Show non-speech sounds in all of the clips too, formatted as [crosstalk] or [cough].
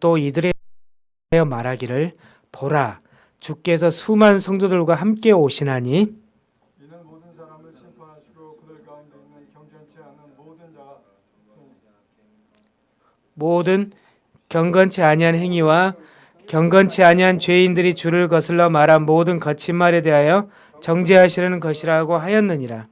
또 이들에 대하여 말하기를 보라 주께서 수많은 성도들과 함께 오시나니 이는 모든 사람을 심판하시고 그들 가운데 있는 경전치 않은 모든 자가 모든 경건치 아니한 행위와 경건치 아니한 죄인들이 주를 거슬러 말한 모든 거친 말에 대하여 정죄하시려는 것이라고 하였느니라.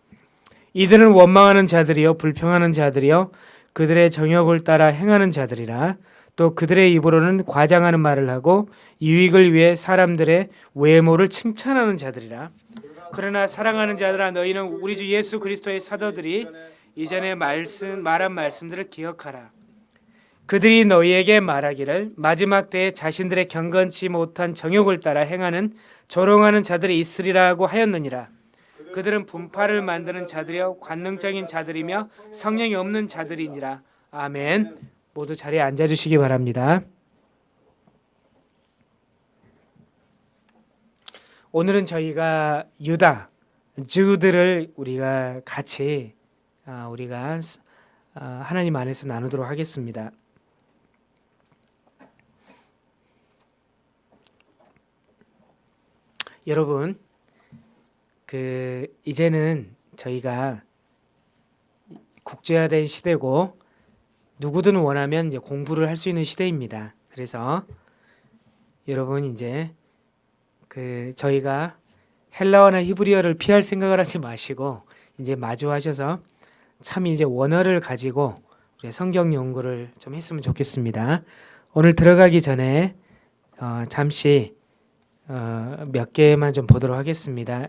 이들은 원망하는 자들이요 불평하는 자들이요 그들의 정욕을 따라 행하는 자들이라. 또 그들의 입으로는 과장하는 말을 하고 유익을 위해 사람들의 외모를 칭찬하는 자들이라. 그러나 사랑하는 자들아 너희는 우리 주 예수 그리스도의 사도들이 이전에 말씀 말한 말씀들을 기억하라. 그들이 너희에게 말하기를 마지막 때에 자신들의 경건치 못한 정욕을 따라 행하는 조롱하는 자들이 있으리라고 하였느니라. 그들은 분파를 만드는 자들이여 관능적인 자들이며 성령이 없는 자들이니라. 아멘. 모두 자리에 앉아 주시기 바랍니다. 오늘은 저희가 유다 주들을 우리가 같이 아, 우리가 아, 하나님 안에서 나누도록 하겠습니다. 여러분 그 이제는 저희가 국제화된 시대고 누구든 원하면 이제 공부를 할 수 있는 시대입니다. 그래서 여러분 이제 그 저희가 헬라어나 히브리어를 피할 생각을 하지 마시고 이제 마주하셔서 참 이제 원어를 가지고 성경 연구를 좀 했으면 좋겠습니다. 오늘 들어가기 전에 어, 잠시 어, 몇 개만 좀 보도록 하겠습니다.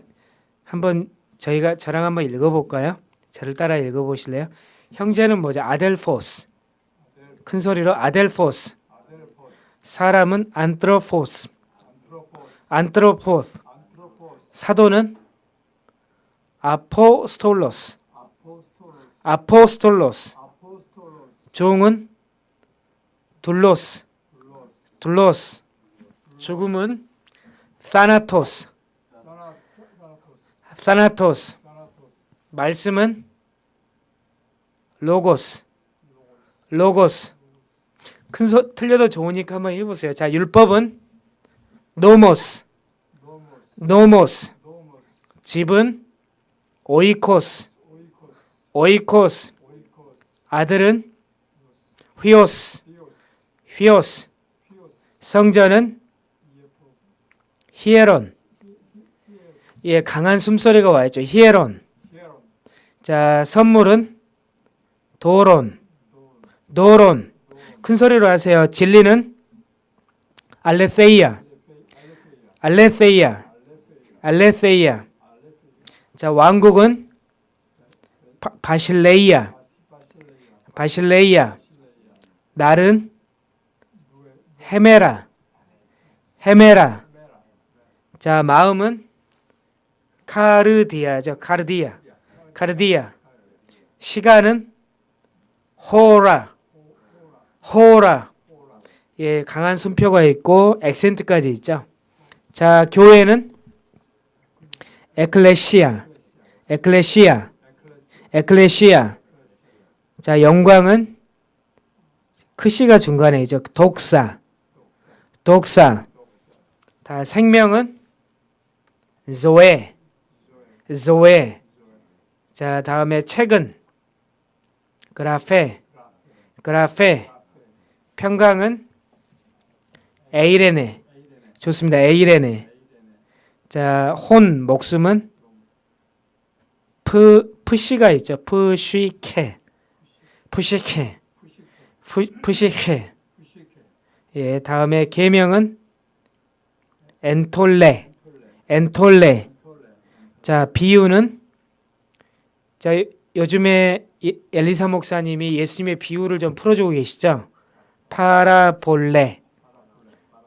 한번 저희가 저랑 한번 읽어볼까요? 저를 따라 읽어보실래요? 형제는 뭐죠? 아델포스. 큰 소리로 아델포스. 사람은 안트로포스. 안트로포스, 사도는 아포스톨로스. ἀπόστολος. 종은 δοῦλος. δοῦλος. 죽음은 θάνατος. θάνα, θάνατος, θάνατος. θάνατος, 말씀은 λόγος. λόγος. 큰 소리 틀려도 좋으니까 한번 해보세요. 자, 율법은 νόμος. νόμος, 집은 오이코스. 오이코스, 아들은 휘오스. 휘오스. 성전은 히에론. 예, 강한 숨소리가 와 있죠. 히에론. 히에론, 자, 선물은 도론. 도론. 큰 소리로 하세요. 진리는 알레세이아. 알레세이아. 알레세이아. 자, 왕국은 바, 바실레이아. 바실레이아, 날은 헤메라. 헤메라. 메라, 자, 마음은 카르디아죠. 카르디아. 카르디아. 시간은 호라. 호라. 예, 강한 숨표가 있고 액센트까지 있죠. 자, 교회는 에클레시아. 에클레시아. 에클레시아. 자, 영광은 크시가 중간에 있죠. 독사. 독사. 다 생명은 조에. ζωή. 자, 다음에 책은 γραφή. γραφή. 평강은 εἰρήνη. 좋습니다. εἰρήνη. 자, 혼 목숨은 프 푸시가 있죠. ψυχή. ψυχή, 푸, ψυχή. 예, 다음에 계명은 엔톨레. 엔톨레, 자, 비유는 자, 요- 요즘에 이- 엘리사 목사님이 예수님의 비유를 좀 풀어주고 계시죠? 파라볼레.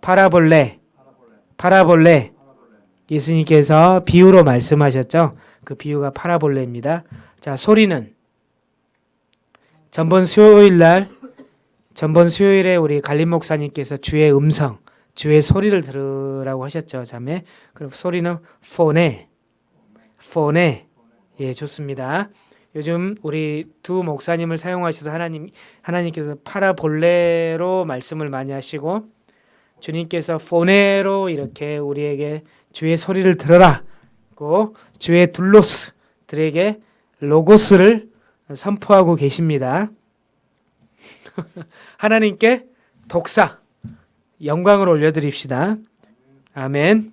파라볼레. 파라볼레, 예수님께서 비유로 말씀하셨죠? 그 비유가 파라볼레입니다. 자, 소리는 전번 수요일 날 전번 수요일에 우리 갈림 목사님께서 주의 음성, 주의 소리를 들으라고 하셨죠, 자매. 그럼 소리는 포네. 포네. 예, 좋습니다. 요즘 우리 두 목사님을 사용하셔서 하나님 하나님께서 파라볼레로 말씀을 많이 하시고 주님께서 포네로 이렇게 우리에게 주의 소리를 들어라고 주의 둘로스들에게 로고스를 선포하고 계십니다. [laughs] 하나님께 독사 영광을 올려드립시다. 아멘.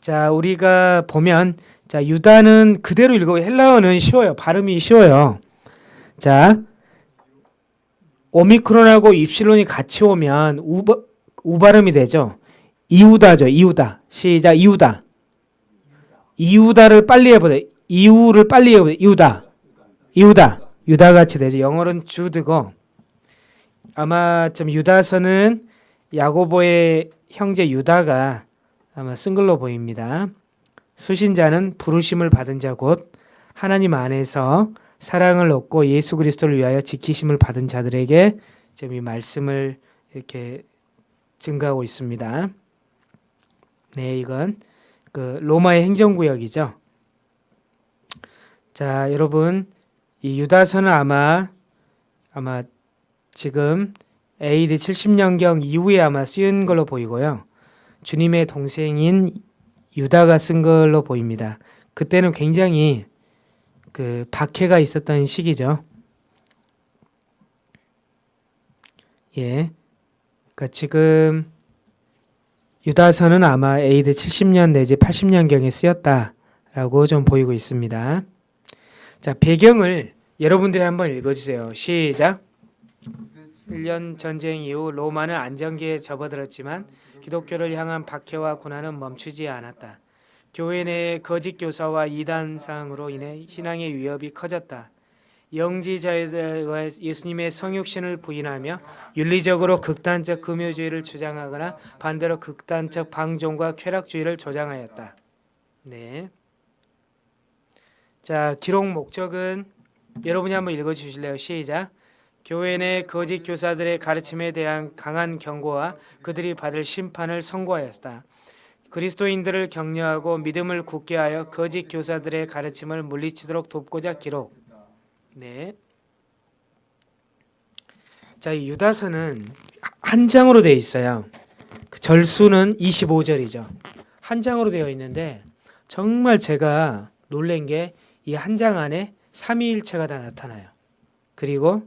자, 우리가 보면 자, 유다는 그대로 읽어 헬라어는 쉬워요. 발음이 쉬워요. 자, 오미크론하고 입실론이 같이 오면 우, 우 발음이 되죠. 이우다죠. 이우다. 시작. 이우다. 이우다를 빨리 해보자. 이우를 빨리 해보자. 이우다. 이우다. 유다 같이 되죠. 영어로는 주드고 아마 좀 유다서는 야고보의 형제 유다가 아마 쓴 걸로 보입니다. 수신자는 부르심을 받은 자 곧 하나님 안에서 사랑을 얻고 예수 그리스도를 위하여 지키심을 받은 자들에게 지금 이 말씀을 이렇게 증가하고 있습니다. 네, 이건 그 로마의 행정구역이죠. 자, 여러분 이 유다서는 아마 아마 지금 AD 70년경 이후에 아마 쓰인 걸로 보이고요. 주님의 동생인 유다가 쓴 걸로 보입니다. 그때는 굉장히 그 박해가 있었던 시기죠. 예. 그러니까 지금 유다서는 아마 AD 70년 내지 80년경에 쓰였다라고 좀 보이고 있습니다. 자, 배경을 여러분들이 한번 읽어주세요. 시작. 1년 전쟁 이후 로마는 안정기에 접어들었지만 기독교를 향한 박해와 고난은 멈추지 않았다. 교회 내 거짓 교사와 이단상으로 인해 신앙의 위협이 커졌다. 영지자들과 예수님의 성육신을 부인하며 윤리적으로 극단적 금요주의를 주장하거나 반대로 극단적 방종과 쾌락주의를 조장하였다. 네. 자, 기록 목적은 여러분이 한번 읽어 주실래요? 시작. 교회 내 거짓 교사들의 가르침에 대한 강한 경고와 그들이 받을 심판을 선고하였다. 그리스도인들을 격려하고 믿음을 굳게 하여 거짓 교사들의 가르침을 물리치도록 돕고자 기록. 네. 자, 이 유다서는 한 장으로 되어 있어요. 그 절수는 25절이죠. 한 장으로 되어 있는데 정말 제가 놀란 게 이 한 장 안에 삼위일체가 다 나타나요. 그리고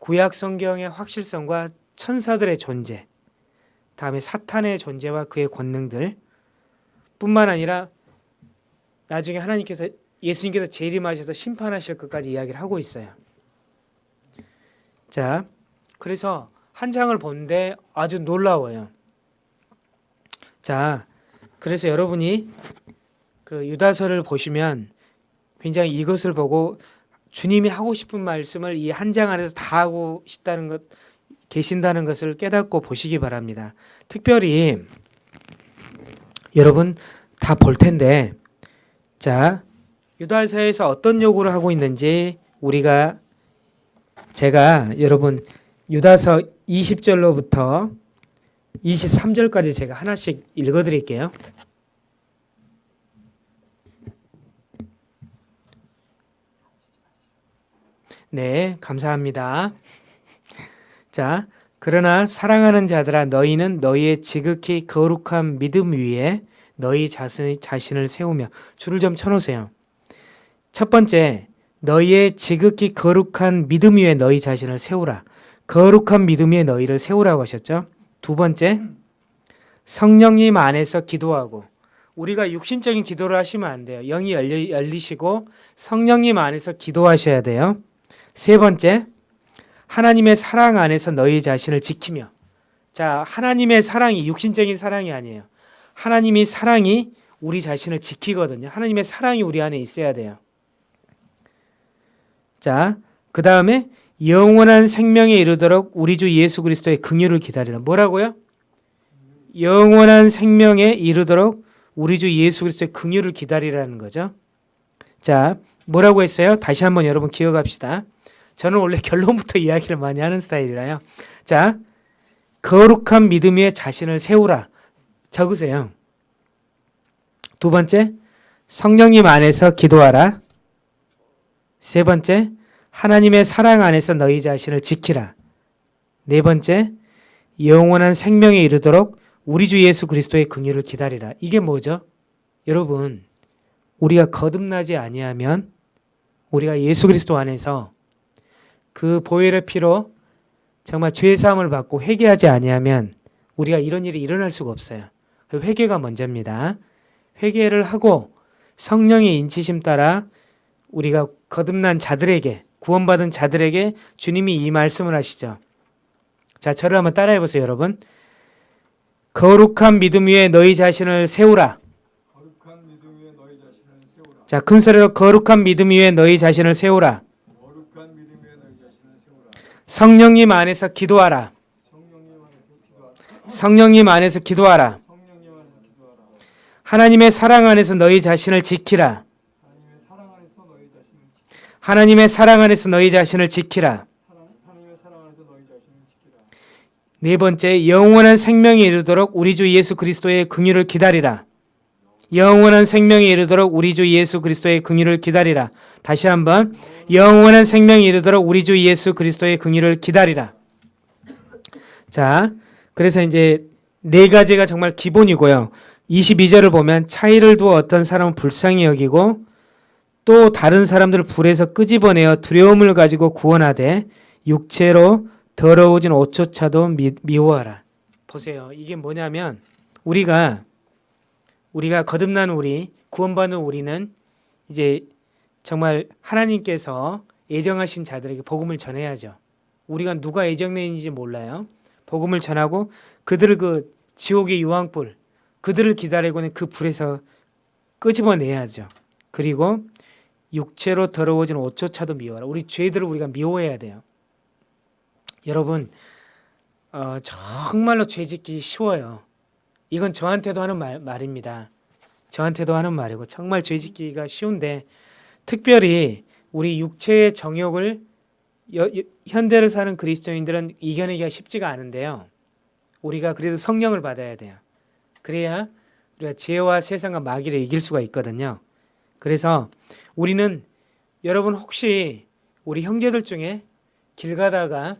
구약 성경의 확실성과 천사들의 존재, 다음에 사탄의 존재와 그의 권능들 뿐만 아니라 나중에 하나님께서 예수님께서 재림하셔서 심판하실 것까지 이야기를 하고 있어요. 자, 그래서 한 장을 보는데 아주 놀라워요. 자, 그래서 여러분이 그 유다서를 보시면 굉장히 이것을 보고 주님이 하고 싶은 말씀을 이 한 장 안에서 다 하고 싶다는 것 계신다는 것을 깨닫고 보시기 바랍니다. 특별히 여러분 다 볼 텐데 자 유다서에서 어떤 요구를 하고 있는지 우리가 제가 여러분 유다서 20절로부터 23절까지 제가 하나씩 읽어 드릴게요. 네, 감사합니다. 자, 그러나 사랑하는 자들아 너희는 너희의 지극히 거룩한 믿음 위에 너희 자신, 자신을 세우며 줄을 좀 쳐놓으세요. 첫 번째, 너희의 지극히 거룩한 믿음 위에 너희 자신을 세우라. 거룩한 믿음 위에 너희를 세우라고 하셨죠. 두 번째, 성령님 안에서 기도하고 우리가 육신적인 기도를 하시면 안 돼요. 영이 열리, 열리시고 성령님 안에서 기도하셔야 돼요. 세 번째, 하나님의 사랑 안에서 너희 자신을 지키며 자, 하나님의 사랑이 육신적인 사랑이 아니에요. 하나님이 사랑이 우리 자신을 지키거든요. 하나님의 사랑이 우리 안에 있어야 돼요. 자, 그 다음에 영원한 생명에 이르도록 우리 주 예수 그리스도의 긍휼을 기다리라. 뭐라고요? 영원한 생명에 이르도록 우리 주 예수 그리스도의 긍휼을 기다리라는 거죠. 자, 뭐라고 했어요? 다시 한번 여러분 기억합시다. 저는 원래 결론부터 [laughs] 이야기를 많이 하는 스타일이라요. 자, 거룩한 믿음 위에 자신을 세우라. 적으세요. 두 번째, 성령님 안에서 기도하라. 세 번째, 하나님의 사랑 안에서 너희 자신을 지키라. 네 번째, 영원한 생명에 이르도록 우리 주 예수 그리스도의 긍휼을 기다리라. 이게 뭐죠? 여러분, 우리가 거듭나지 아니하면 우리가 예수 그리스도 안에서 그 보혈의 피로 정말 죄 사함을 받고 회개하지 아니하면 우리가 이런 일이 일어날 수가 없어요. 그 회개가 먼저입니다. 회개를 하고 성령의 인치심 따라 우리가 거듭난 자들에게 구원받은 자들에게 주님이 이 말씀을 하시죠. 자, 저를 한번 따라해 보세요, 여러분. 거룩한 믿음 위에 너희 자신을 세우라. 거룩한 믿음 위에 너희 자신을 세우라. 자, 큰 소리로 거룩한 믿음 위에 너희 자신을 세우라. 거룩한 믿음 위에 너희 자신을 세우라. 성령님 안에서 기도하라. 성령님 안에서 기도하라. 하나님의 사랑 안에서 너희 자신을 지키라. 하나님의 사랑 안에서 너희 자신을 지키라. 네 번째, 영원한 생명에 이르도록 우리 주 예수 그리스도의 긍휼을 기다리라. 영원한 생명에 이르도록 우리 주 예수 그리스도의 긍휼을 기다리라. 다시 한번 영원한 생명에 이르도록 우리 주 예수 그리스도의 긍휼을 기다리라. 자, 그래서 이제 네 가지가 정말 기본이고요. 22절을 보면 차이를 두어 어떤 사람은 불쌍히 여기고 또 다른 사람들을 불에서 끄집어내어 두려움을 가지고 구원하되 육체로 더러워진 옷조차도 미, 미워하라. 보세요. 이게 뭐냐면 우리가 우리가 거듭난 우리 구원받은 우리는 이제 정말 하나님께서 예정하신 자들에게 복음을 전해야죠. 우리가 누가 예정된지 몰라요. 복음을 전하고 그들을 그 지옥의 유황불 그들을 기다리고는 그 불에서 끄집어내야죠. 그리고 육체로 더러워진 옷조차도 미워라. 우리 죄들을 우리가 미워해야 돼요. 여러분 어, 정말로 죄짓기 쉬워요. 이건 저한테도 하는 말, 말입니다. 저한테도 하는 말이고 정말 죄 짓기가 쉬운데 특별히 우리 육체의 정욕을 여- 여- 현대를 사는 그리스도인들은 이겨내기가 쉽지가 않은데요. 우리가 그래서 성령을 받아야 돼요. 그래야 우리가 죄와 세상과 마귀를 이길 수가 있거든요. 그래서 우리는 여러분 혹시 우리 형제들 중에 길 가다가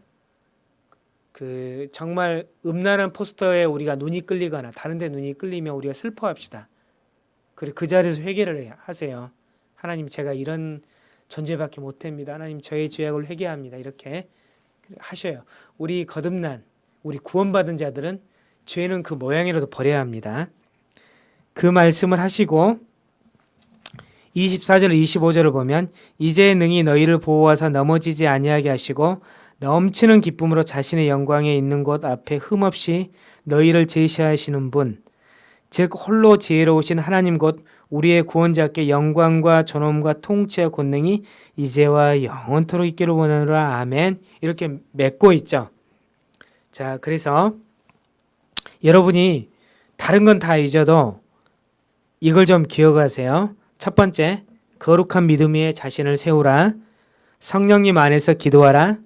그 정말 음란한 포스터에 우리가 눈이 끌리거나 다른 데 눈이 끌리면 우리가 슬퍼합시다. 그리고 그 자리에서 회개를 해- 하세요. 하나님 제가 이런 존재밖에 못합니다. 하나님 저의 죄악을 회개합니다. 이렇게 하셔요. 우리 거듭난 우리 구원받은 자들은 죄는 그 모양이라도 버려야 합니다. 그 말씀을 하시고 24절 25절을 보면 이제 능히 너희를 보호하사 넘어지지 아니하게 하시고 넘치는 기쁨으로 자신의 영광에 있는 곳 앞에 흠없이 너희를 제시하시는 분, 즉 홀로 지혜로우신 하나님 곧 우리의 구원자께 영광과 존엄과 통치와 권능이 이제와 영원토록 있기를 원하노라 아멘 이렇게 맺고 있죠. 자 그래서 여러분이 다른 건 다 잊어도 이걸 좀 기억하세요. 첫 번째 거룩한 믿음 위에 자신을 세우라 성령님 안에서 기도하라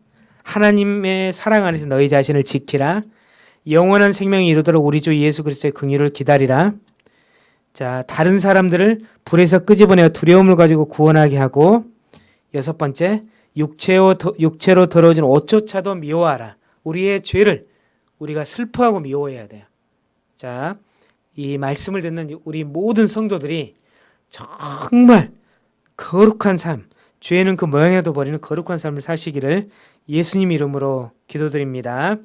하나님의 사랑 안에서 너희 자신을 지키라. 영원한 생명이 이루도록 우리 주 예수 그리스도의 긍휼을 기다리라. 자, 다른 사람들을 불에서 끄집어내어 두려움을 가지고 구원하게 하고 여섯 번째, 육체로, 더- 육체로 더러워진 옷조차도 미워하라. 우리의 죄를 우리가 슬퍼하고 미워해야 돼요. 자, 이 말씀을 듣는 우리 모든 성도들이 정말 거룩한 삶, 죄는 그 모양에도 버리는 거룩한 삶을 사시기를 예수님 이름으로 기도드립니다.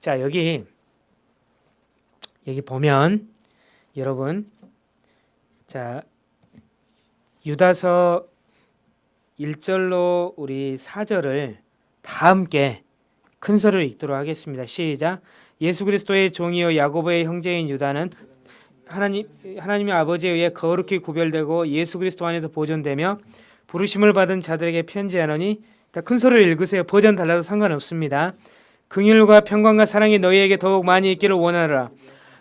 자, 여기 여기 보면 여러분 자, 유다서 1절로 우리 4절을 다 함께 큰 소리로 읽도록 하겠습니다. 시작. 예수 그리스도의 종이요 야고보의 형제인 유다는 하나님 하나님의 아버지에 의해 거룩히 구별되고 예수 그리스도 안에서 보존되며 부르심을 받은 자들에게 편지하노니 자, 큰 소리를 읽으세요. 버전 달라도 상관없습니다. 긍휼과 평강과 사랑이 너희에게 더욱 많이 있기를 원하노라.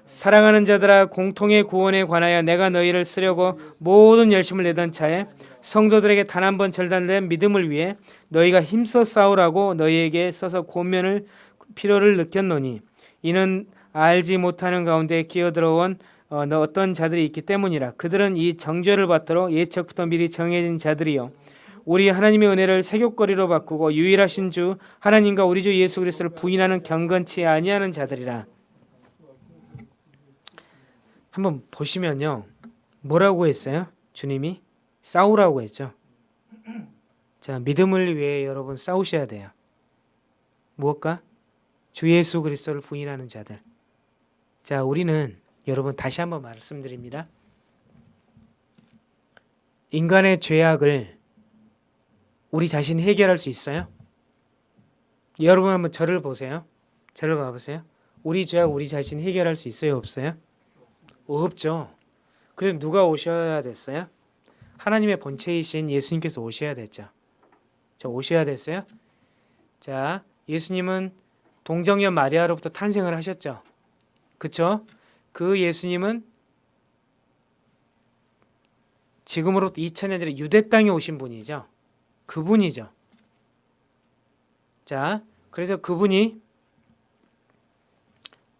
사랑하는 자들아 공통의 구원에 관하여 내가 너희를 쓰려고 모든 열심을 내던 차에 성도들에게 단 한 번 절단된 믿음을 위해 너희가 힘써 싸우라고 너희에게 써서 권면을 필요를 느꼈노니 이는 알지 못하는 가운데 끼어들어온 어, 어떤 자들이 있기 때문이라. 그들은 이 정죄를 받도록 예측부터 미리 정해진 자들이요. 우리 하나님의 은혜를 세교거리로 바꾸고 유일하신 주 하나님과 우리 주 예수 그리스도를 부인하는 경건치 아니하는 자들이라. 한번 보시면요. 뭐라고 했어요? 주님이? 싸우라고 했죠. 자 믿음을 위해 여러분 싸우셔야 돼요. 무엇과? 주 예수 그리스도를 부인하는 자들. 자 우리는 여러분 다시 한번 말씀드립니다 인간의 죄악을 우리 자신이 해결할 수 있어요? 여러분 한번 저를 보세요. 저를 봐보세요. 우리 죄악 우리 자신이 해결할 수 있어요? 없어요? 없죠. 그래서 누가 오셔야 됐어요? 하나님의 본체이신 예수님께서 오셔야 됐죠. 자, 오셔야 됐어요? 자, 예수님은 동정녀 마리아로부터 탄생을 하셨죠. 그쵸? 그 예수님은 지금으로부터 2000년 전에 유대 땅에 오신 분이죠. 그분이죠. 자, 그래서 그분이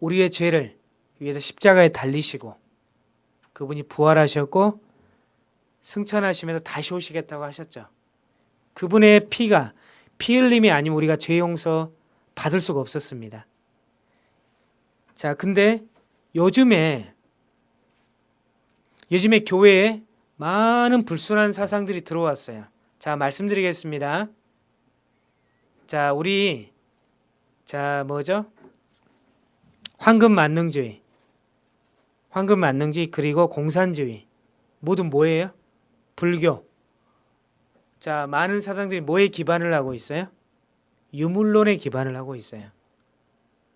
우리의 죄를 위해서 십자가에 달리시고 그분이 부활하셨고 승천하시면서 다시 오시겠다고 하셨죠. 그분의 피가 피 흘림이 아니면 우리가 죄 용서 받을 수가 없었습니다. 자, 근데 요즘에 요즘에 교회에 많은 불순한 사상들이 들어왔어요. 자, 말씀드리겠습니다. 자, 우리 자, 뭐죠? 황금 만능주의. 황금 만능주의 그리고 공산주의. 모두 뭐예요? 불교. 자, 많은 사상들이 뭐에 기반을 하고 있어요? 유물론에 기반을 하고 있어요.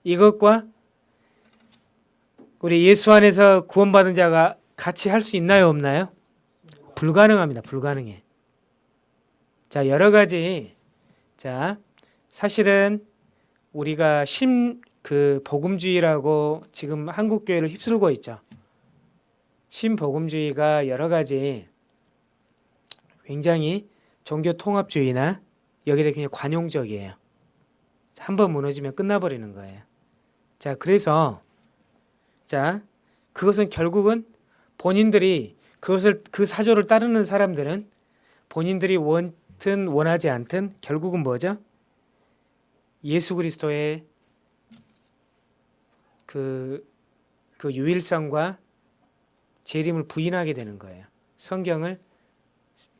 이것과 우리 예수 안에서 구원받은 자가 같이 할 수 있나요, 없나요? 불가능합니다. 불가능해. 자, 여러 가지 자, 사실은 우리가 심 그 복음주의라고 지금 한국 교회를 휩쓸고 있죠. 신복음주의가 여러 가지 굉장히 종교 통합주의나 여기에 그냥 관용적이에요. 한 번 무너지면 끝나버리는 거예요. 자, 그래서 자, 그것은 결국은 본인들이 그것을 그 사조를 따르는 사람들은 본인들이 원든 원하지 않든 결국은 뭐죠? 예수 그리스도의 그, 그 유일성과 재림을 부인하게 되는 거예요. 성경을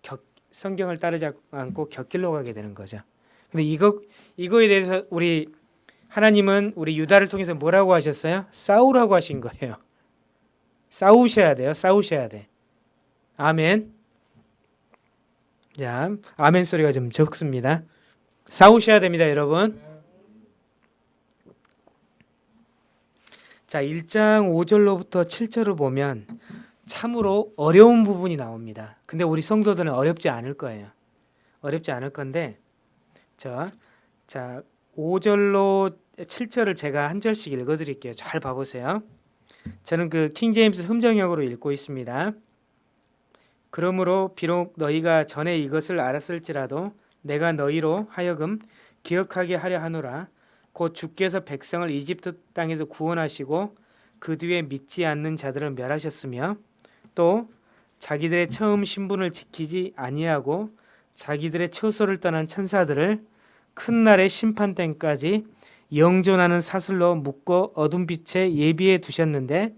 격, 성경을 따르지 않고 곁길로 가게 되는 거죠. 근데 이거 이거에 대해서 우리 하나님은 우리 유다를 통해서 뭐라고 하셨어요? 싸우라고 하신 거예요. 싸우셔야 돼요. 싸우셔야 돼. 아멘. 자, 아멘 소리가 좀 적습니다. 싸우셔야 됩니다, 여러분. 자, 1장 5절로부터 7절을 보면 참으로 어려운 부분이 나옵니다. 근데 우리 성도들은 어렵지 않을 거예요. 어렵지 않을 건데 자, 자 5절로 7절을 제가 한 절씩 읽어 드릴게요. 잘 봐 보세요. 저는 그 킹제임스 흠정역으로 읽고 있습니다. 그러므로 비록 너희가 전에 이것을 알았을지라도 내가 너희로 하여금 기억하게 하려 하노라 곧 주께서 백성을 이집트 땅에서 구원하시고 그 뒤에 믿지 않는 자들을 멸하셨으며 또 자기들의 처음 신분을 지키지 아니하고 자기들의 처소를 떠난 천사들을 큰 날의 심판 때까지 영존하는 사슬로 묶어 어둠 빛에 예비해 두셨는데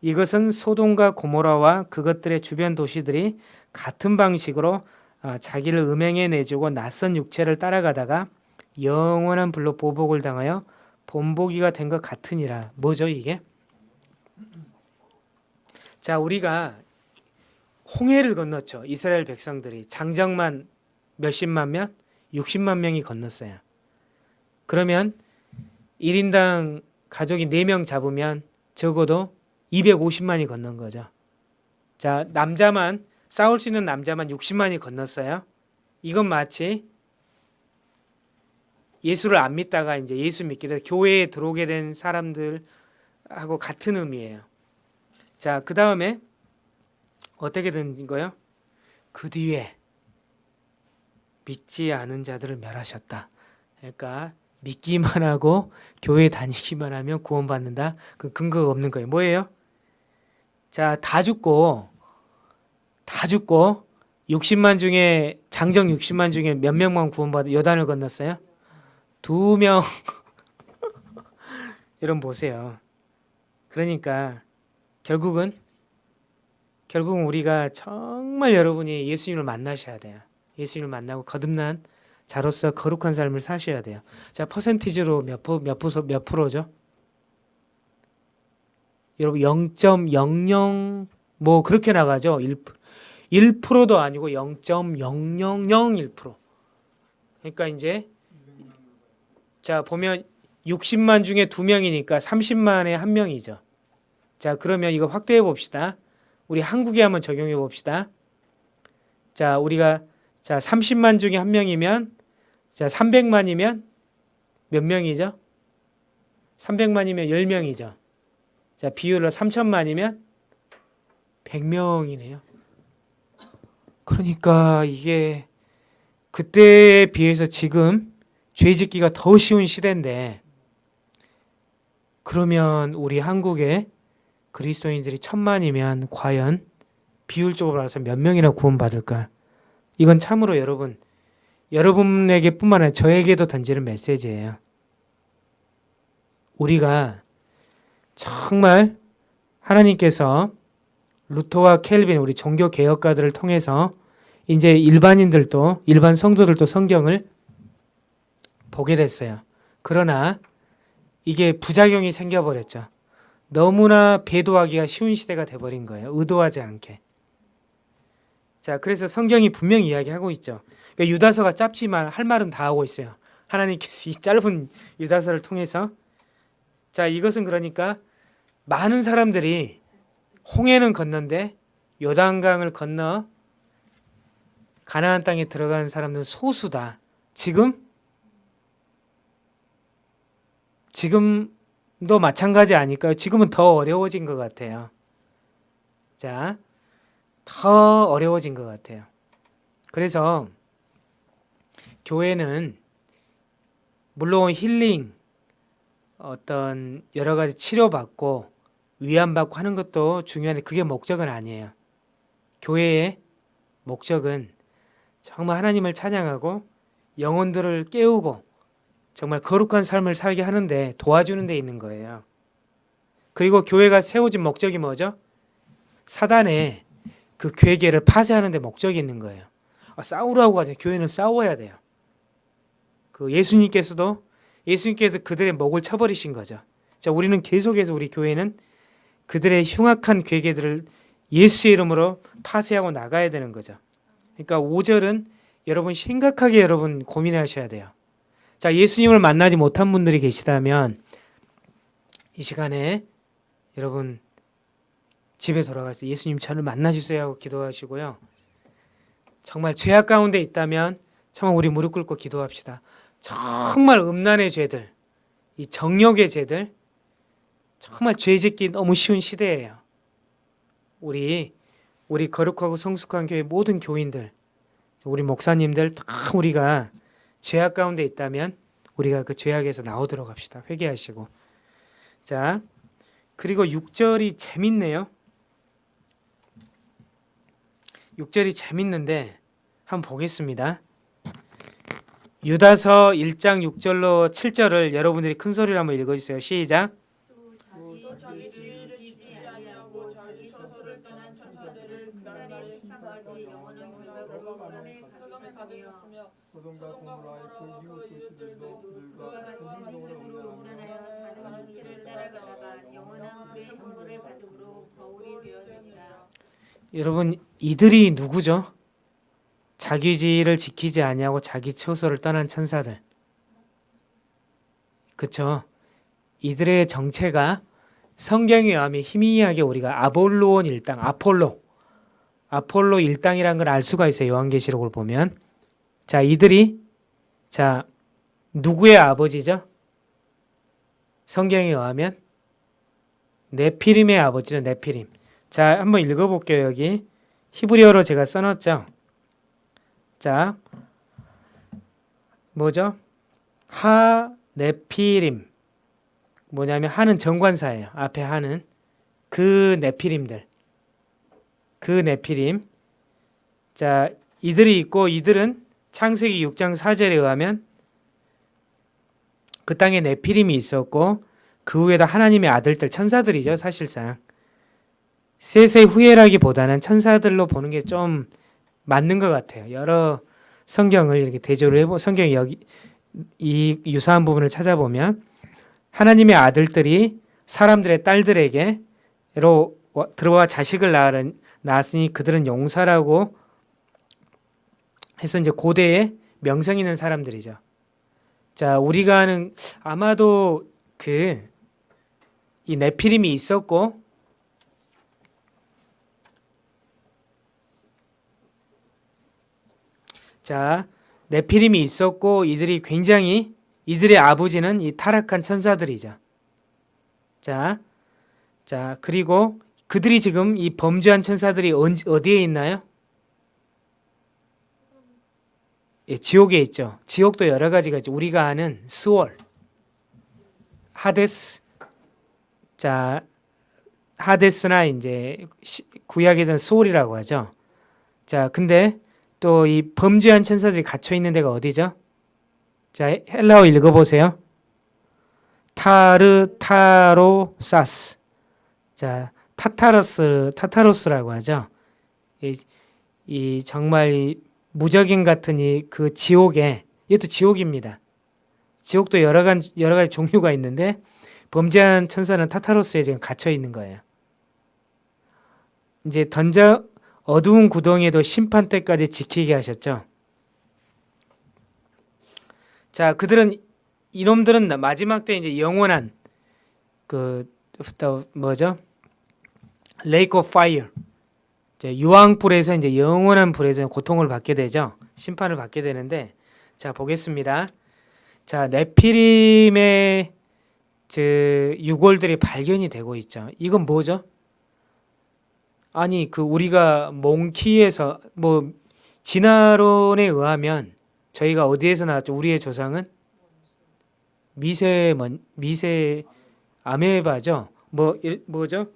이것은 소돔과 고모라와 그것들의 주변 도시들이 같은 방식으로 아, 자기를 음행에 내주고 낯선 육체를 따라가다가 영원한 불로 보복을 당하여 본보기가 된 것 같으니라. 뭐죠 이게? 자 우리가 홍해를 건넜죠. 이스라엘 백성들이 장정만 몇십만 명? 60만 명이 건넜어요. 그러면 1인당 가족이 4명 잡으면 적어도 250만이 건넌 거죠. 자, 남자만 싸울 수 있는 남자만 60만이 건넜어요. 이건 마치 예수를 안 믿다가 이제 예수 믿게 돼서 교회에 들어오게 된 사람들하고 같은 의미예요. 자, 그 다음에 어떻게 된 거요? 그 뒤에 믿지 않은 자들을 멸하셨다. 그러니까 믿기만 하고 교회 다니기만 하면 구원받는다. 그 근거가 없는 거예요. 뭐예요? 자, 다 죽고 다 죽고 60만 중에 장정 60만 중에 몇 명만 구원받아 요단을 건넜어요? 두 명. [laughs] 여러분 보세요. 그러니까 결국은 결국은 우리가 정말 여러분이 예수님을 만나셔야 돼요. 예수님을 만나고 거듭난 자로서 거룩한 삶을 사셔야 돼요. 자, 퍼센티지로 몇, 프로, 몇, 프로, 몇 프로죠? 여러분 0.00 뭐 그렇게 나가죠. 1, 1%도 아니고 0.0001%. 그러니까 이제 자, 보면 60만 중에 2명이니까 30만에 한 명이죠. 자, 그러면 이거 확대해 봅시다. 우리 한국에 한번 적용해 봅시다. 자, 우리가 자, 30만 중에 한 명이면 자, 300만이면 몇 명이죠? 300만이면 10명이죠. 자, 비율로 3천만이면 100명이네요. 그러니까 이게 그때에 비해서 지금 죄 짓기가 더 쉬운 시대인데 그러면 우리 한국에 그리스도인들이 천만이면 과연 비율적으로 봐서 몇 명이나 구원받을까? 이건 참으로 여러분 여러분에게 뿐만 아니라 저에게도 던지는 메시지예요. 우리가 정말 하나님께서 루터와 켈빈 우리 종교 개혁가들을 통해서 이제 일반인들도 일반 성도들도 성경을 보게 됐어요. 그러나 이게 부작용이 생겨버렸죠. 너무나 배도하기가 쉬운 시대가 돼버린 거예요. 의도하지 않게. 자, 그래서 성경이 분명히 이야기하고 있죠. 그러니까 유다서가 짧지만 할 말은 다 하고 있어요. 하나님께서 [laughs] 이 짧은 유다서를 통해서 자, 이것은 그러니까 많은 사람들이 홍해는 건넌데 요단강을 건너 가나안 땅에 들어간 사람들은 소수다. 지금 지금도 마찬가지 아닐까요? 지금은 더 어려워진 것 같아요. 자, 더 어려워진 것 같아요. 그래서 교회는 물론 힐링, 어떤 여러 가지 치료받고 위안받고 하는 것도 중요한데 그게 목적은 아니에요. 교회의 목적은 정말 하나님을 찬양하고 영혼들을 깨우고 정말 거룩한 삶을 살게 하는데 도와주는 데 있는 거예요. 그리고 교회가 세워진 목적이 뭐죠? 사단의 그 괴계를 파쇄하는 데 목적이 있는 거예요. 아, 싸우라고 하죠. 교회는 싸워야 돼요. 그 예수님께서도 예수님께서 그들의 목을 쳐버리신 거죠. 자, 우리는 계속해서 우리 교회는 그들의 흉악한 괴계들을 예수의 이름으로 파쇄하고 나가야 되는 거죠. 그러니까 5절은 여러분 심각하게 여러분 고민하셔야 돼요. 자, 예수님을 만나지 못한 분들이 계시다면 이 시간에 여러분 집에 돌아가서 예수님 저를 만나 주세요 하고 기도하시고요. 정말 죄악 가운데 있다면 정말 우리 무릎 꿇고 기도합시다. 정말 음란의 죄들, 이 정욕의 죄들, 정말 죄 짓기 너무 쉬운 시대예요. 우리 우리 거룩하고 성숙한 교회 모든 교인들, 우리 목사님들 다 우리가 죄악 가운데 있다면 우리가 그 죄악에서 나오도록 합시다. 회개하시고. 자, 그리고 6절이 재밌네요. 6절이 재밌는데 한번 보겠습니다. 유다서 1장 6절로 7절을 여러분들이 큰 소리로 한번 읽어주세요. 시작. 여러분 이들이 누구죠? 자기 지위를 지키지 아니하고 자기 처소를 떠난 천사들. 그쵸? 이들의 정체가 성경에 의하면 희미하게 우리가 아볼로온 일당, 아폴로, 아폴로 일당이라는 걸알 수가 있어요. 요한계시록을 보면. 자, 이들이 자 누구의 아버지죠? 성경에 의하면 네피림의 아버지죠. 네피림. 자, 한번 읽어볼게요. 여기 히브리어로 제가 써놨죠. 자, 뭐죠? 하 네피림 뭐냐면 하는 정관사예요. 앞에 하는 그 네피림들. 그 네피림. 자, 이들이 있고 이들은 창세기 6장 4절에 의하면 그 땅에 네피림이 있었고 그 후에도 하나님의 아들들 천사들이죠, 사실상. 셋의 후예라기보다는 천사들로 보는 게 좀 맞는 것 같아요. 여러 성경을 이렇게 대조를 해보 성경 여기 이 유사한 부분을 찾아보면 하나님의 아들들이 사람들의 딸들에게로 와- 들어와 자식을 낳았으니 그들은 용사라고 해서 이제 고대에 명성 있는 사람들이죠. 자, 우리가 아는 아마도 그 이 네피림이 있었고 자, 네피림이 있었고 이들이 굉장히 이들의 아버지는 이 타락한 천사들이죠. 자, 자 그리고 그들이 지금 이 범죄한 천사들이 언- 어디에 있나요? 예, 지옥에 있죠. 지옥도 여러 가지가 있죠. 우리가 아는 스올, 하데스, 자 하데스나 이제 시- 구약에서는 스올이라고 하죠. 자, 근데 또 이 범죄한 천사들이 갇혀 있는 데가 어디죠? 자, 헬라어 읽어보세요. ταρταρώσας. 자, 타르타로스, 타르타로스라고 하죠. 이, 이 정말 이 무적인 같은 이 그 지옥에 이것도 지옥입니다. 지옥도 여러 가지 여러 가지 종류가 있는데 범죄한 천사는 타타로스에 지금 갇혀 있는 거예요. 이제 던져 어두운 구덩이에도 심판 때까지 지키게 하셨죠. 자, 그들은 이놈들은 마지막 때 이제 영원한 그또 뭐죠? Lake of fire. 이제 유황 불에서 이제 영원한 불에서 고통을 받게 되죠. 심판을 받게 되는데 자, 보겠습니다. 자, 네피림의 그 유골들이 발견이 되고 있죠. 이건 뭐죠? 아니 그 우리가 monkey에서 뭐 진화론에 의하면 저희가 어디에서 나왔죠? 우리의 조상은 미세먼 미세 아메바죠. 뭐 일- 뭐죠?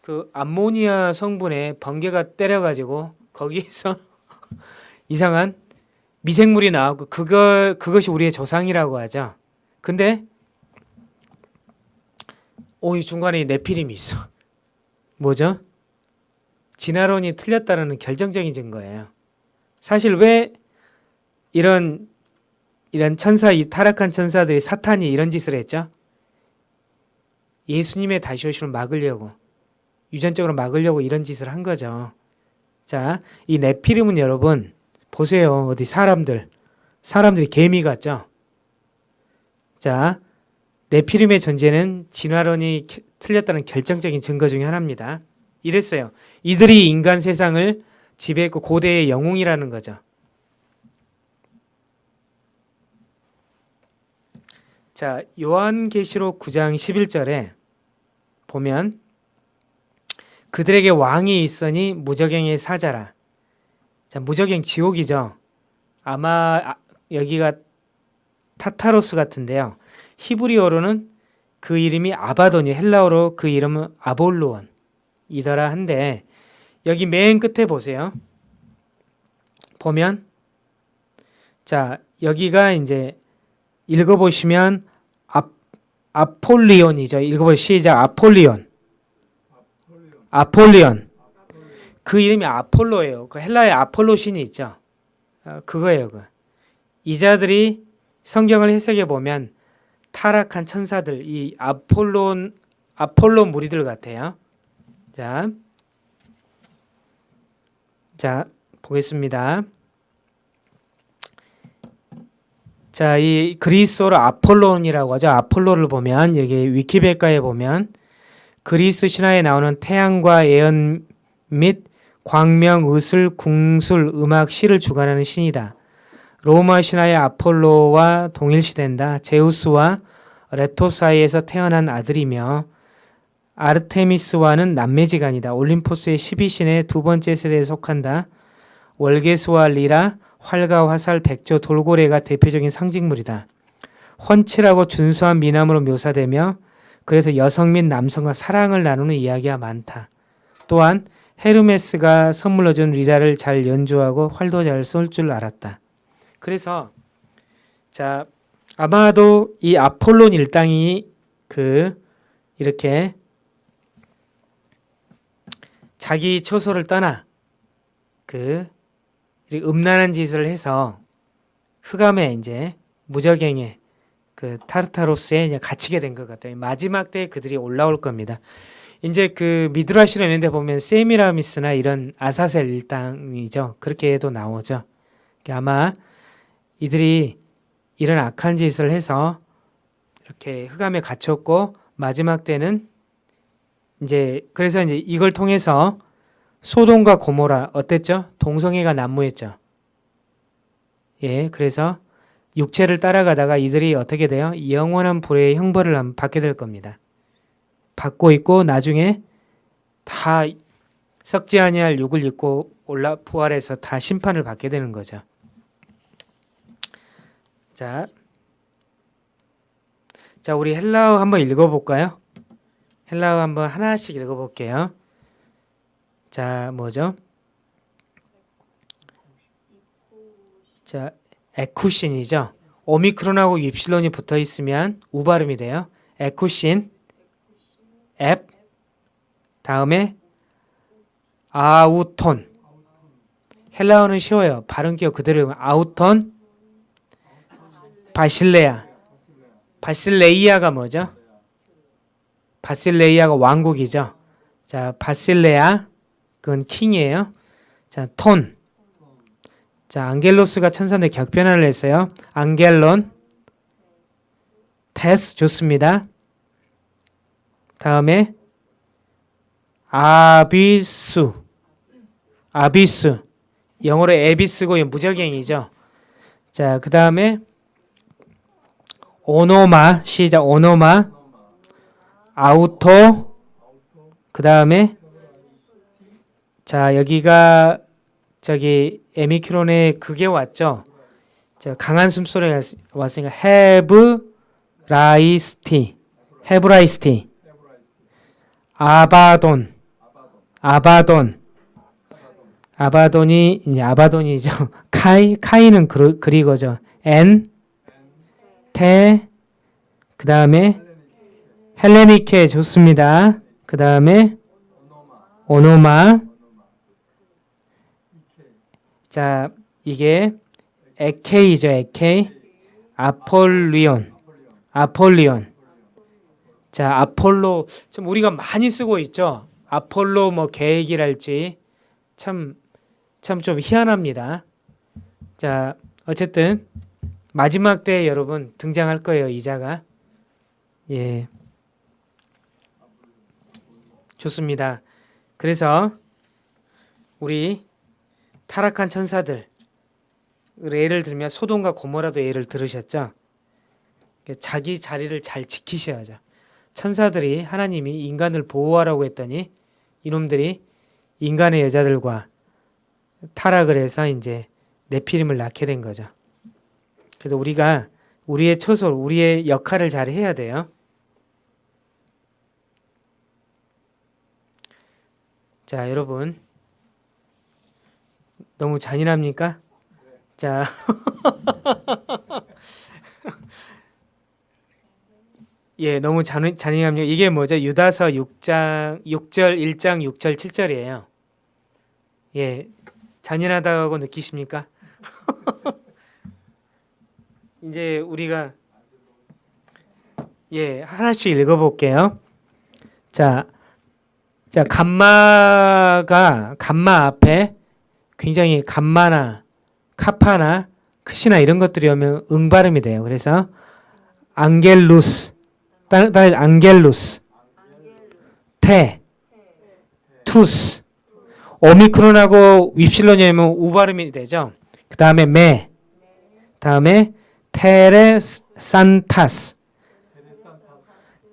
그 암모니아 성분에 번개가 때려가지고 거기에서 [laughs] 이상한 미생물이 나오고 그걸 그것이 우리의 조상이라고 하죠. 근데 오이 중간에 네피림이 있어. 뭐죠? 진화론이 틀렸다는 결정적인 증거예요. 사실 왜 이런 이런 천사 이 타락한 천사들이 사탄이 이런 짓을 했죠? 예수님의 다시 오심을 막으려고 유전적으로 막으려고 이런 짓을 한 거죠. 자, 이 네피림은 여러분 보세요. 어디 사람들 사람들이 개미 같죠? 자, 네피림의 존재는 진화론이 겨- 틀렸다는 결정적인 증거 중에 하나입니다. 이랬어요. 이들이 인간 세상을 지배했고 고대의 영웅이라는 거죠. 자, 요한계시록 9장 11절에 보면 그들에게 왕이 있으니 무적행의 사자라. 자, 무적행 지옥이죠. 아마 아, 여기가 타타로스 같은데요. 히브리어로는 그 이름이 아바돈이 헬라어로 그 이름은 아볼로원 이더라 한데 여기 맨 끝에 보세요. 보면 자 여기가 이제 읽어보시면 아, 아폴리온이죠. 읽어보 시작 아폴리온 아폴리온 그 이름이 아폴로예요. 그 헬라의 아폴로 신이 있죠. 어, 그거예요. 그. 이자들이 성경을 해석해 보면 타락한 천사들 이 아폴론 아폴로 무리들 같아요. 자, 자 보겠습니다. 자, 이 그리스어로 아폴론이라고 하죠. 아폴로를 보면 여기 위키백과에 보면 그리스 신화에 나오는 태양과 예언 및 광명, 의술, 궁술, 음악, 시를 주관하는 신이다. 로마 신화의 아폴로와 동일시된다. 제우스와 레토 사이에서 태어난 아들이며 아르테미스와는 남매지간이다. 올림포스의 12신의 두 번째 세대에 속한다. 월계수와 리라, 활과 화살, 백조, 돌고래가 대표적인 상징물이다. 훤칠하고 준수한 미남으로 묘사되며 그래서 여성 및 남성과 사랑을 나누는 이야기가 많다. 또한 헤르메스가 선물로 준 리라를 잘 연주하고 활도 잘 쏠 줄 알았다. 그래서 자 아마도 이 아폴론 일당이 그 이렇게 자기 처소를 떠나 그 음란한 짓을 해서 흑암에 이제 무적행에 그 타르타로스에 이제 갇히게 된 것 같아요. 마지막 때 그들이 올라올 겁니다. 이제 그 미드라시로 있는데 보면 세미라미스나 이런 아사셀 일당이죠. 그렇게도 나오죠. 그러니까 아마 이들이 이런 악한 짓을 해서 이렇게 흑암에 갇혔고 마지막 때는 이제 그래서 이제 이걸 통해서 소돔과 고모라 어땠죠? 동성애가 난무했죠. 예, 그래서 육체를 따라가다가 이들이 어떻게 돼요? 영원한 불의 형벌을 한- 받게 될 겁니다. 받고 있고 나중에 다 썩지 아니할 육을 입고 올라 부활해서 다 심판을 받게 되는 거죠. 자, 자 우리 헬라어 한번 읽어볼까요? 헬라어 한번 하나씩 읽어볼게요. 자, 뭐죠? 자, 에쿠신이죠. 오미크론하고 입실론이 붙어 있으면 우 발음이 돼요. 에쿠신, 앱, 다음에 아우톤. 헬라어는 쉬워요. 발음 기억 그대로 아우톤, 바실레아. 바실레이아가 뭐죠? 바실레이아가 왕국이죠. 자, 바실레아 그건 킹이에요. 자, 톤. 자, 안겔로스가 천사인데 격변화를 했어요. 안겔론. 테스 좋습니다. 다음에 아비스. 아비스. 영어로 에비스고 무적행이죠. 자, 그 다음에 오노마 시작 오노마 아우토 그다음에 자, 여기가 저기 에미크론에 그게 왔죠. 자, 강한 숨소리가 왔으니까 Ἑβραϊστί. Ἑβραϊστί. Ἀβαδδών. Ἀβαδδών. 아바돈이 이제 아바돈이죠. [laughs] καί καί는 그, 그리고죠. ἐν τῇ 그 다음에 Ἑλληνικῇ 좋습니다. 그 다음에 ὄνομα 자, 이게 에케이죠, 에케이. 아폴리온. 아폴리온. 자, 아폴로 좀 우리가 많이 쓰고 있죠. 아폴로 뭐 계획이랄지 참 참 좀 희한합니다. 자, 어쨌든 마지막 때 여러분 등장할 거예요, 이자가. 예. 좋습니다. 그래서 우리 타락한 천사들 예를 들면 소돔과 고모라도 예를 들으셨죠. 자기 자리를 잘 지키셔야죠. 천사들이 하나님이 인간을 보호하라고 했더니 이놈들이 인간의 여자들과 타락을 해서 이제 네피림을 낳게 된 거죠. 그래서 우리가 우리의 처소, 우리의 역할을 잘 해야 돼요. 자, 여러분. 너무 잔인합니까? 자. [laughs] 예, 너무 잔, 잔인합니까? 이게 뭐죠? 유다서 6장 6절 1장 6절 7절이에요. 예. 잔인하다고 느끼십니까? [laughs] 이제 우리가 예, 하나씩 읽어 볼게요. 자. 자, 감마가 감마 앞에 굉장히 감마나 카파나 크시나 이런 것들이 오면 응 발음이 돼요. 그래서 안겔루스 따라 안겔루스. 테. 투스. 오미크론하고 윕실론이 오면 우 발음이 되죠. 그 다음에 메 다음에 테레산타스.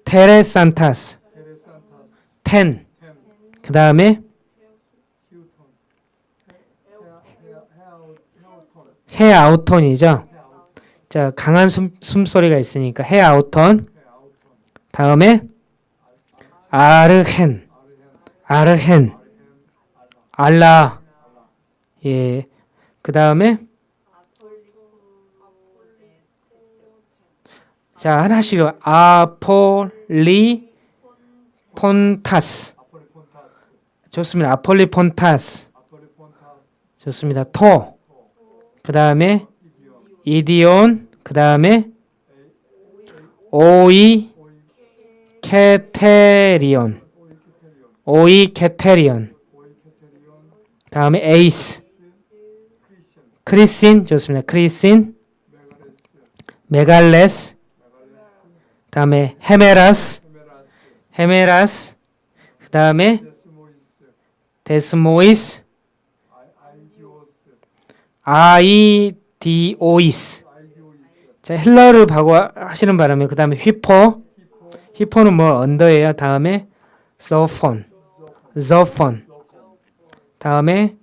테레산타스. 텐 그 다음에 헤아우톤이죠. 자 강한 숨, 숨소리가 있으니까 해 아우톤 다음에 아르헨. 아르헨. 알라. 예 그 다음에 자 하나씩 아폴리 폰타스, 좋습니다. 아폴리 폰타스. 아폴리 폰타스, 좋습니다. 토 그 다음에 이디온 그 다음에 오이 케테리온. 오이 케테리온. 다음에 에이스. κρίσιν 좋습니다. κρίσιν. μεγάλης. 다음에 ἡμέρας. ἡμέρας. 그 다음에 δεσμοῖς, ἀϊδίοις. 자 헬라어를 바고 하시는 바람에 그 다음에 ὑπό ὑπό는 뭐 under예요? 다음에 ζόφον ζόφον 다음에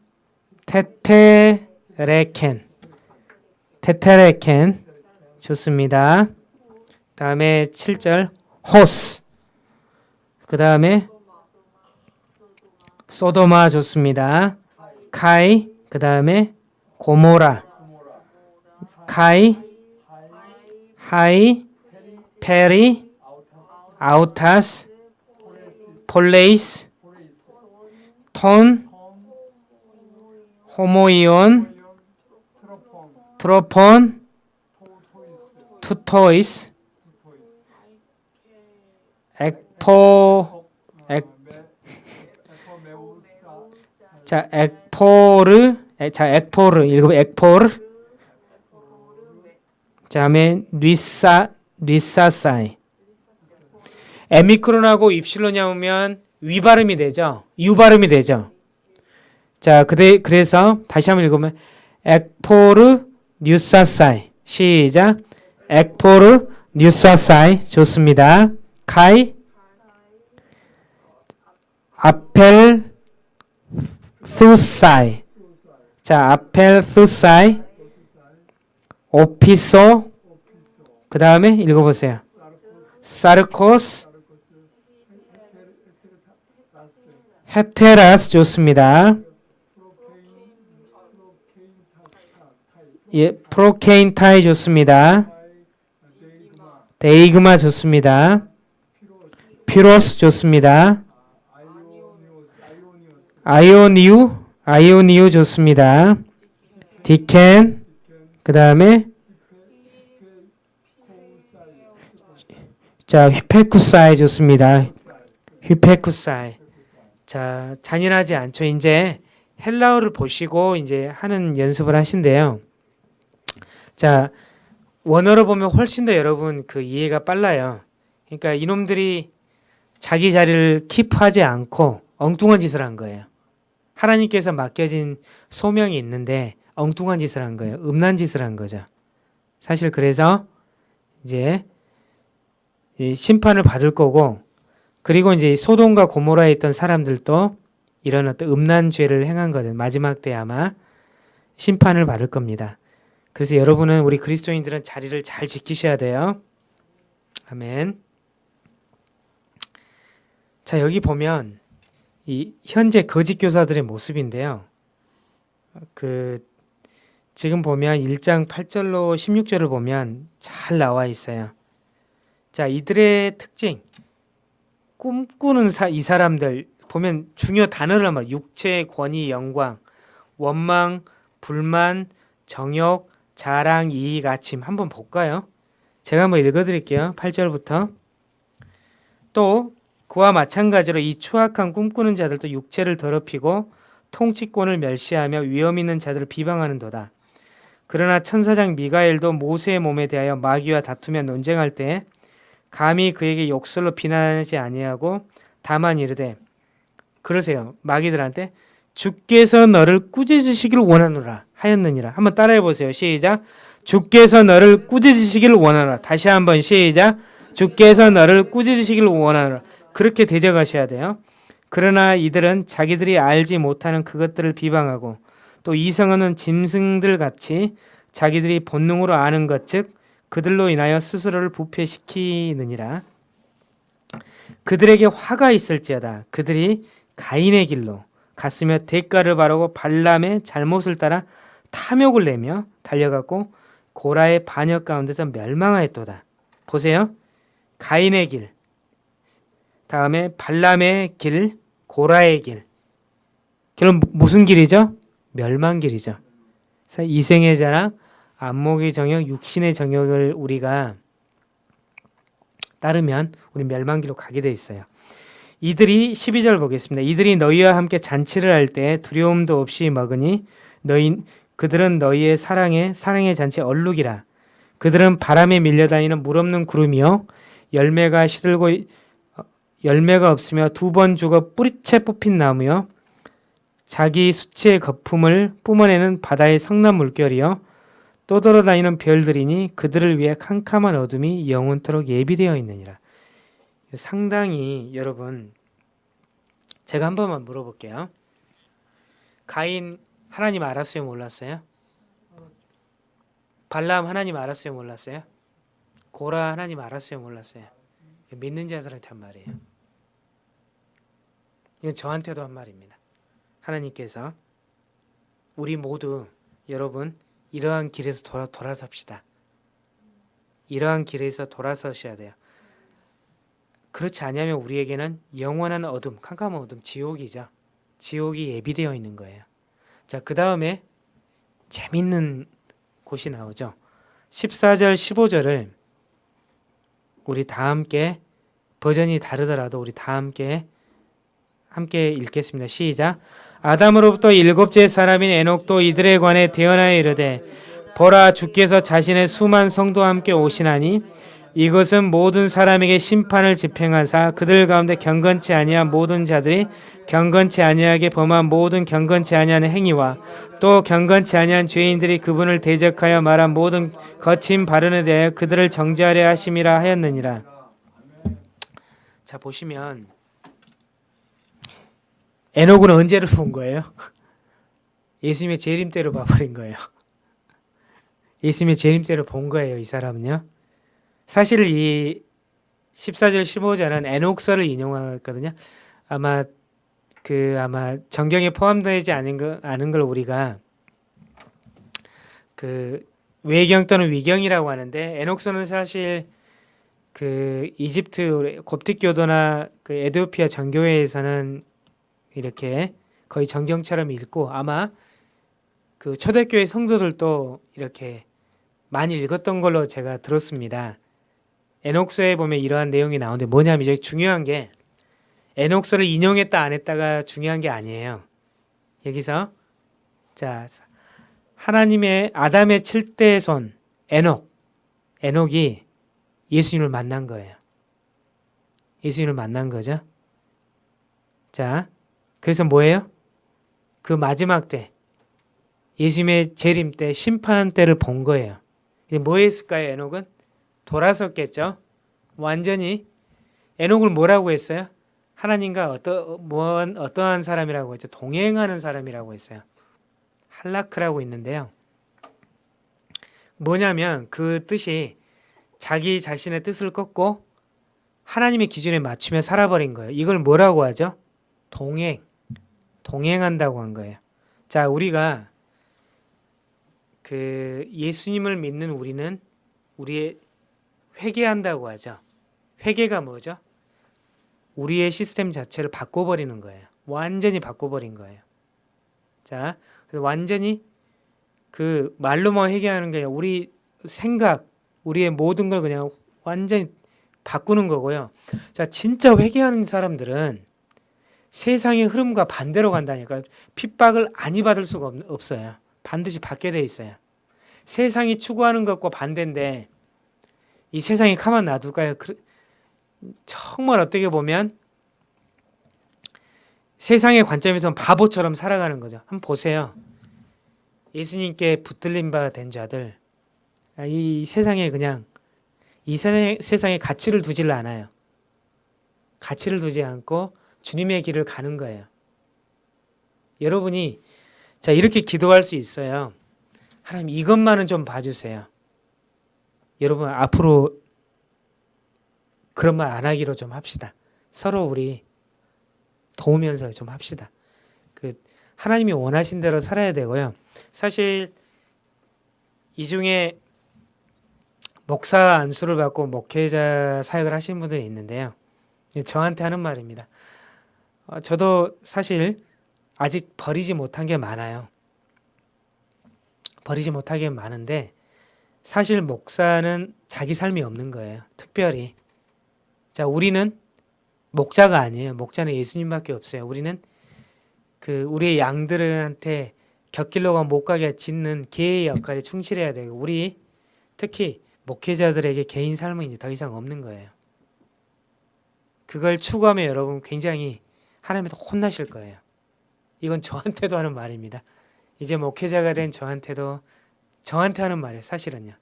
τετήρηκεν. τετήρηκεν. 좋습니다. 다음에 7절 ὡς. 그 다음에 Σόδομα 좋습니다. καί 그 다음에 Γόμορρα. καί αἱ περί 아우타스 폴레이스 톤 호모이온 트로폰, 투토이스 엑포 엑- 메- 에포메우사, 자 엑포르 에, 자 엑포르 읽으면 엑포르. 다음에 νεύσα νεύσασαι. 에미크론하고 입실론이 하면 위 발음이 되죠? 유 발음이 되죠? 자 그대 그래서 다시 한번 읽으면 ἐκπορνεύσασαι. 시작. ἐκπορνεύσασαι. 좋습니다. καὶ. ἀπελθοῦσαι 자 ἀπελθοῦσαι ὀπίσω 그 다음에 읽어보세요. σαρκὸς ἑτέρας 좋습니다. 예 πρόκεινται 좋습니다. δεῖγμα 좋습니다. πυρὸς 좋습니다 아이오니우 아이오니우 좋습니다. 디켄 그 다음에 자 휘페쿠사이 좋습니다. 휘페쿠사이. 자 잔인하지 않죠. 이제 헬라어를 보시고 이제 하는 연습을 하신대요. 자 원어로 보면 훨씬 더 여러분 그 이해가 빨라요. 그러니까 이놈들이 자기 자리를 키프하지 않고 엉뚱한 짓을 한 거예요 하나님께서 맡겨진 소명이 있는데 엉뚱한 짓을 한 거예요. 음란 짓을 한 거죠. 사실 그래서 이제 이 심판을 받을 거고 그리고 이제 소돔과 고모라에 있던 사람들도 이런 어떤 음란 죄를 행한 거든 마지막 때 아마 심판을 받을 겁니다. 그래서 여러분은 우리 그리스도인들은 자리를 잘 지키셔야 돼요. 아멘. 자 여기 보면 이 현재 거짓 교사들의 모습인데요. 그 지금 보면 1장 8절로 16절을 보면 잘 나와 있어요. 자, 이들의 특징. 꿈꾸는 사, 이 사람들 보면 중요 단어를 한번 육체, 권위, 영광, 원망, 불만, 정욕, 자랑, 이익, 아침 한번 볼까요? 제가 한번 읽어 드릴게요. 8절부터. 또 그와 마찬가지로 이 추악한 꿈꾸는 자들도 육체를 더럽히고 통치권을 멸시하며 위험 있는 자들을 비방하는도다. 그러나 천사장 미가엘도 모세의 몸에 대하여 마귀와 다투며 논쟁할 때 감히 그에게 욕설로 비난하지 아니하고 다만 이르되 그러세요. 마귀들한테 주께서 너를 꾸짖으시기를 원하노라 하였느니라. 한번 따라해 보세요. 시작. 주께서 너를 꾸짖으시기를 원하노라. 다시 한번 시작. 주께서 너를 꾸짖으시기를 원하노라. 그렇게 대적하셔야 돼요. 그러나 이들은 자기들이 알지 못하는 그것들을 비방하고 또 이성은 짐승들 같이 자기들이 본능으로 아는 것 즉 그들로 인하여 스스로를 부패시키느니라. 그들에게 화가 있을지어다. 그들이 가인의 길로 갔으며 대가를 바라고 발람의 잘못을 따라 탐욕을 내며 달려갔고 고라의 반역 가운데서 멸망하였도다. 보세요. 가인의 길, 다음에 발람의 길, 고라의 길. 그럼 무슨 길이죠? 멸망 길이죠. 그래서 이생의 자랑, 안목의 정욕, 육신의 정욕을 우리가 따르면 우리 멸망 길로 가게 돼 있어요. 이들이 12절 보겠습니다. 이들이 너희와 함께 잔치를 할 때 두려움도 없이 먹으니 너희 그들은 너희의 사랑의 사랑의 잔치 얼룩이라. 그들은 바람에 밀려다니는 물 없는 구름이요 열매가 시들고 어, 열매가 없으며 두 번 죽어 뿌리채 뽑힌 나무요 자기 수치의 거품을 뿜어내는 바다의 성난 물결이요 또 돌아다니는 별들이니 그들을 위해 캄캄한 어둠이 영원토록 예비되어 있느니라. 상당히 여러분 제가 한 번만 물어볼게요. 가인 하나님 알았어요, 몰랐어요? 발람 하나님 알았어요, 몰랐어요? 고라 하나님 알았어요, 몰랐어요? 믿는 자들한테 한 말이에요. 이건 저한테도 한 말입니다. 하나님께서 우리 모두 여러분 이러한 길에서 돌아 돌아섭시다. 이러한 길에서 돌아서셔야 돼요. 그렇지 않으면 우리에게는 영원한 어둠, 캄캄한 어둠, 지옥이죠. 지옥이 예비되어 있는 거예요. 자, 그 다음에 재밌는 곳이 나오죠. 14절, 15절을 우리 다 함께 버전이 다르더라도 우리 다 함께 함께 읽겠습니다. 시작. 아담으로부터 일곱째 사람인 에녹도 이들에 관해 대언하여 이르되 보라 주께서 자신의 수만 성도와 함께 오시나니 이것은 모든 사람에게 심판을 집행하사 그들 가운데 경건치 아니한 모든 자들이 경건치 아니하게 범한 모든 경건치 아니한 행위와 또 경건치 아니한 죄인들이 그분을 대적하여 말한 모든 거친 발언에 대하여 그들을 정죄하려 하심이라 하였느니라. 자 보시면 에녹은 언제를 본 거예요? [laughs] 예수님의 재림 때로 봐버린 거예요. [laughs] 예수님의 재림 때로 본 거예요. 이 사람은요. 사실 이 14절 15절은 에녹서를 인용하거든요. 아마 그 아마 정경에 포함되지 않은 거 아는 걸 우리가 그 외경 또는 위경이라고 하는데 에녹서는 사실 그 이집트 kop틱 교도나 그 에디오피아 정교회에서는 이렇게 거의 정경처럼 읽고 아마 그 초대교회 성도들도 이렇게 많이 읽었던 걸로 제가 들었습니다. 에녹서에 보면 이러한 내용이 나오는데 뭐냐면 여기 중요한 게 에녹서를 인용했다 안 했다가 중요한 게 아니에요. 여기서 자 하나님의 아담의 7대 손 에녹 에녹이 예수님을 만난 거예요. 예수님을 만난 거죠. 자 그래서 뭐예요? 그 마지막 때 예수님의 재림 때 심판 때를 본 거예요. 뭐 했을까요? 에녹은 돌아섰겠죠. 완전히 에녹을 뭐라고 했어요? 하나님과 어떠 뭐 어떠한 사람이라고 했죠? 동행하는 사람이라고 했어요. 할라크라고 있는데요. 뭐냐면 그 뜻이 자기 자신의 뜻을 꺾고 하나님의 기준에 맞추며 살아버린 거예요. 이걸 뭐라고 하죠? 동행. 동행한다고 한 거예요. 자, 우리가 그 예수님을 믿는 우리는 우리의 회개한다고 하죠. 회개가 뭐죠? 우리의 시스템 자체를 바꿔버리는 거예요. 완전히 바꿔버린 거예요. 자, 완전히 그 말로만 회개하는 게 아니라 우리 생각, 우리의 모든 걸 그냥 완전히 바꾸는 거고요. 자, 진짜 회개하는 사람들은 세상의 흐름과 반대로 간다니까 핍박을 아니 받을 수가 없, 없어요. 반드시 받게 돼 있어요. 세상이 추구하는 것과 반대인데 이 세상이 가만 놔둘까요? 그, 정말 어떻게 보면 세상의 관점에서 바보처럼 살아가는 거죠. 한번 보세요. 예수님께 붙들린 바 된 자들 아, 이 세상에 그냥 이 세상에, 세상에 가치를 두질 않아요. 가치를 두지 않고 주님의 길을 가는 거예요. 여러분이 자 이렇게 기도할 수 있어요. 하나님 이것만은 좀 봐주세요. 여러분 앞으로 그런 말 안 하기로 좀 합시다. 서로 우리 도우면서 좀 합시다. 그 하나님이 원하신 대로 살아야 되고요. 사실 이 중에 목사 안수를 받고 목회자 사역을 하시는 분들이 있는데요. 저한테 하는 말입니다. 어, 저도 사실 아직 버리지 못한 게 많아요. 버리지 못한 게 많은데 사실 목사는 자기 삶이 없는 거예요. 특별히. 자, 우리는 목자가 아니에요. 목자는 예수님밖에 없어요. 우리는 그 우리의 양들한테 곁길로가 못 가게 짓는 개의 역할에 충실해야 되고 우리 특히 목회자들에게 개인 삶은 이제 더 이상 없는 거예요. 그걸 추구하면 여러분 굉장히 하나님한테 혼나실 거예요. 이건 저한테도 하는 말입니다. 이제 목회자가 된 저한테도 저한테 하는 말이에요. 사실은요.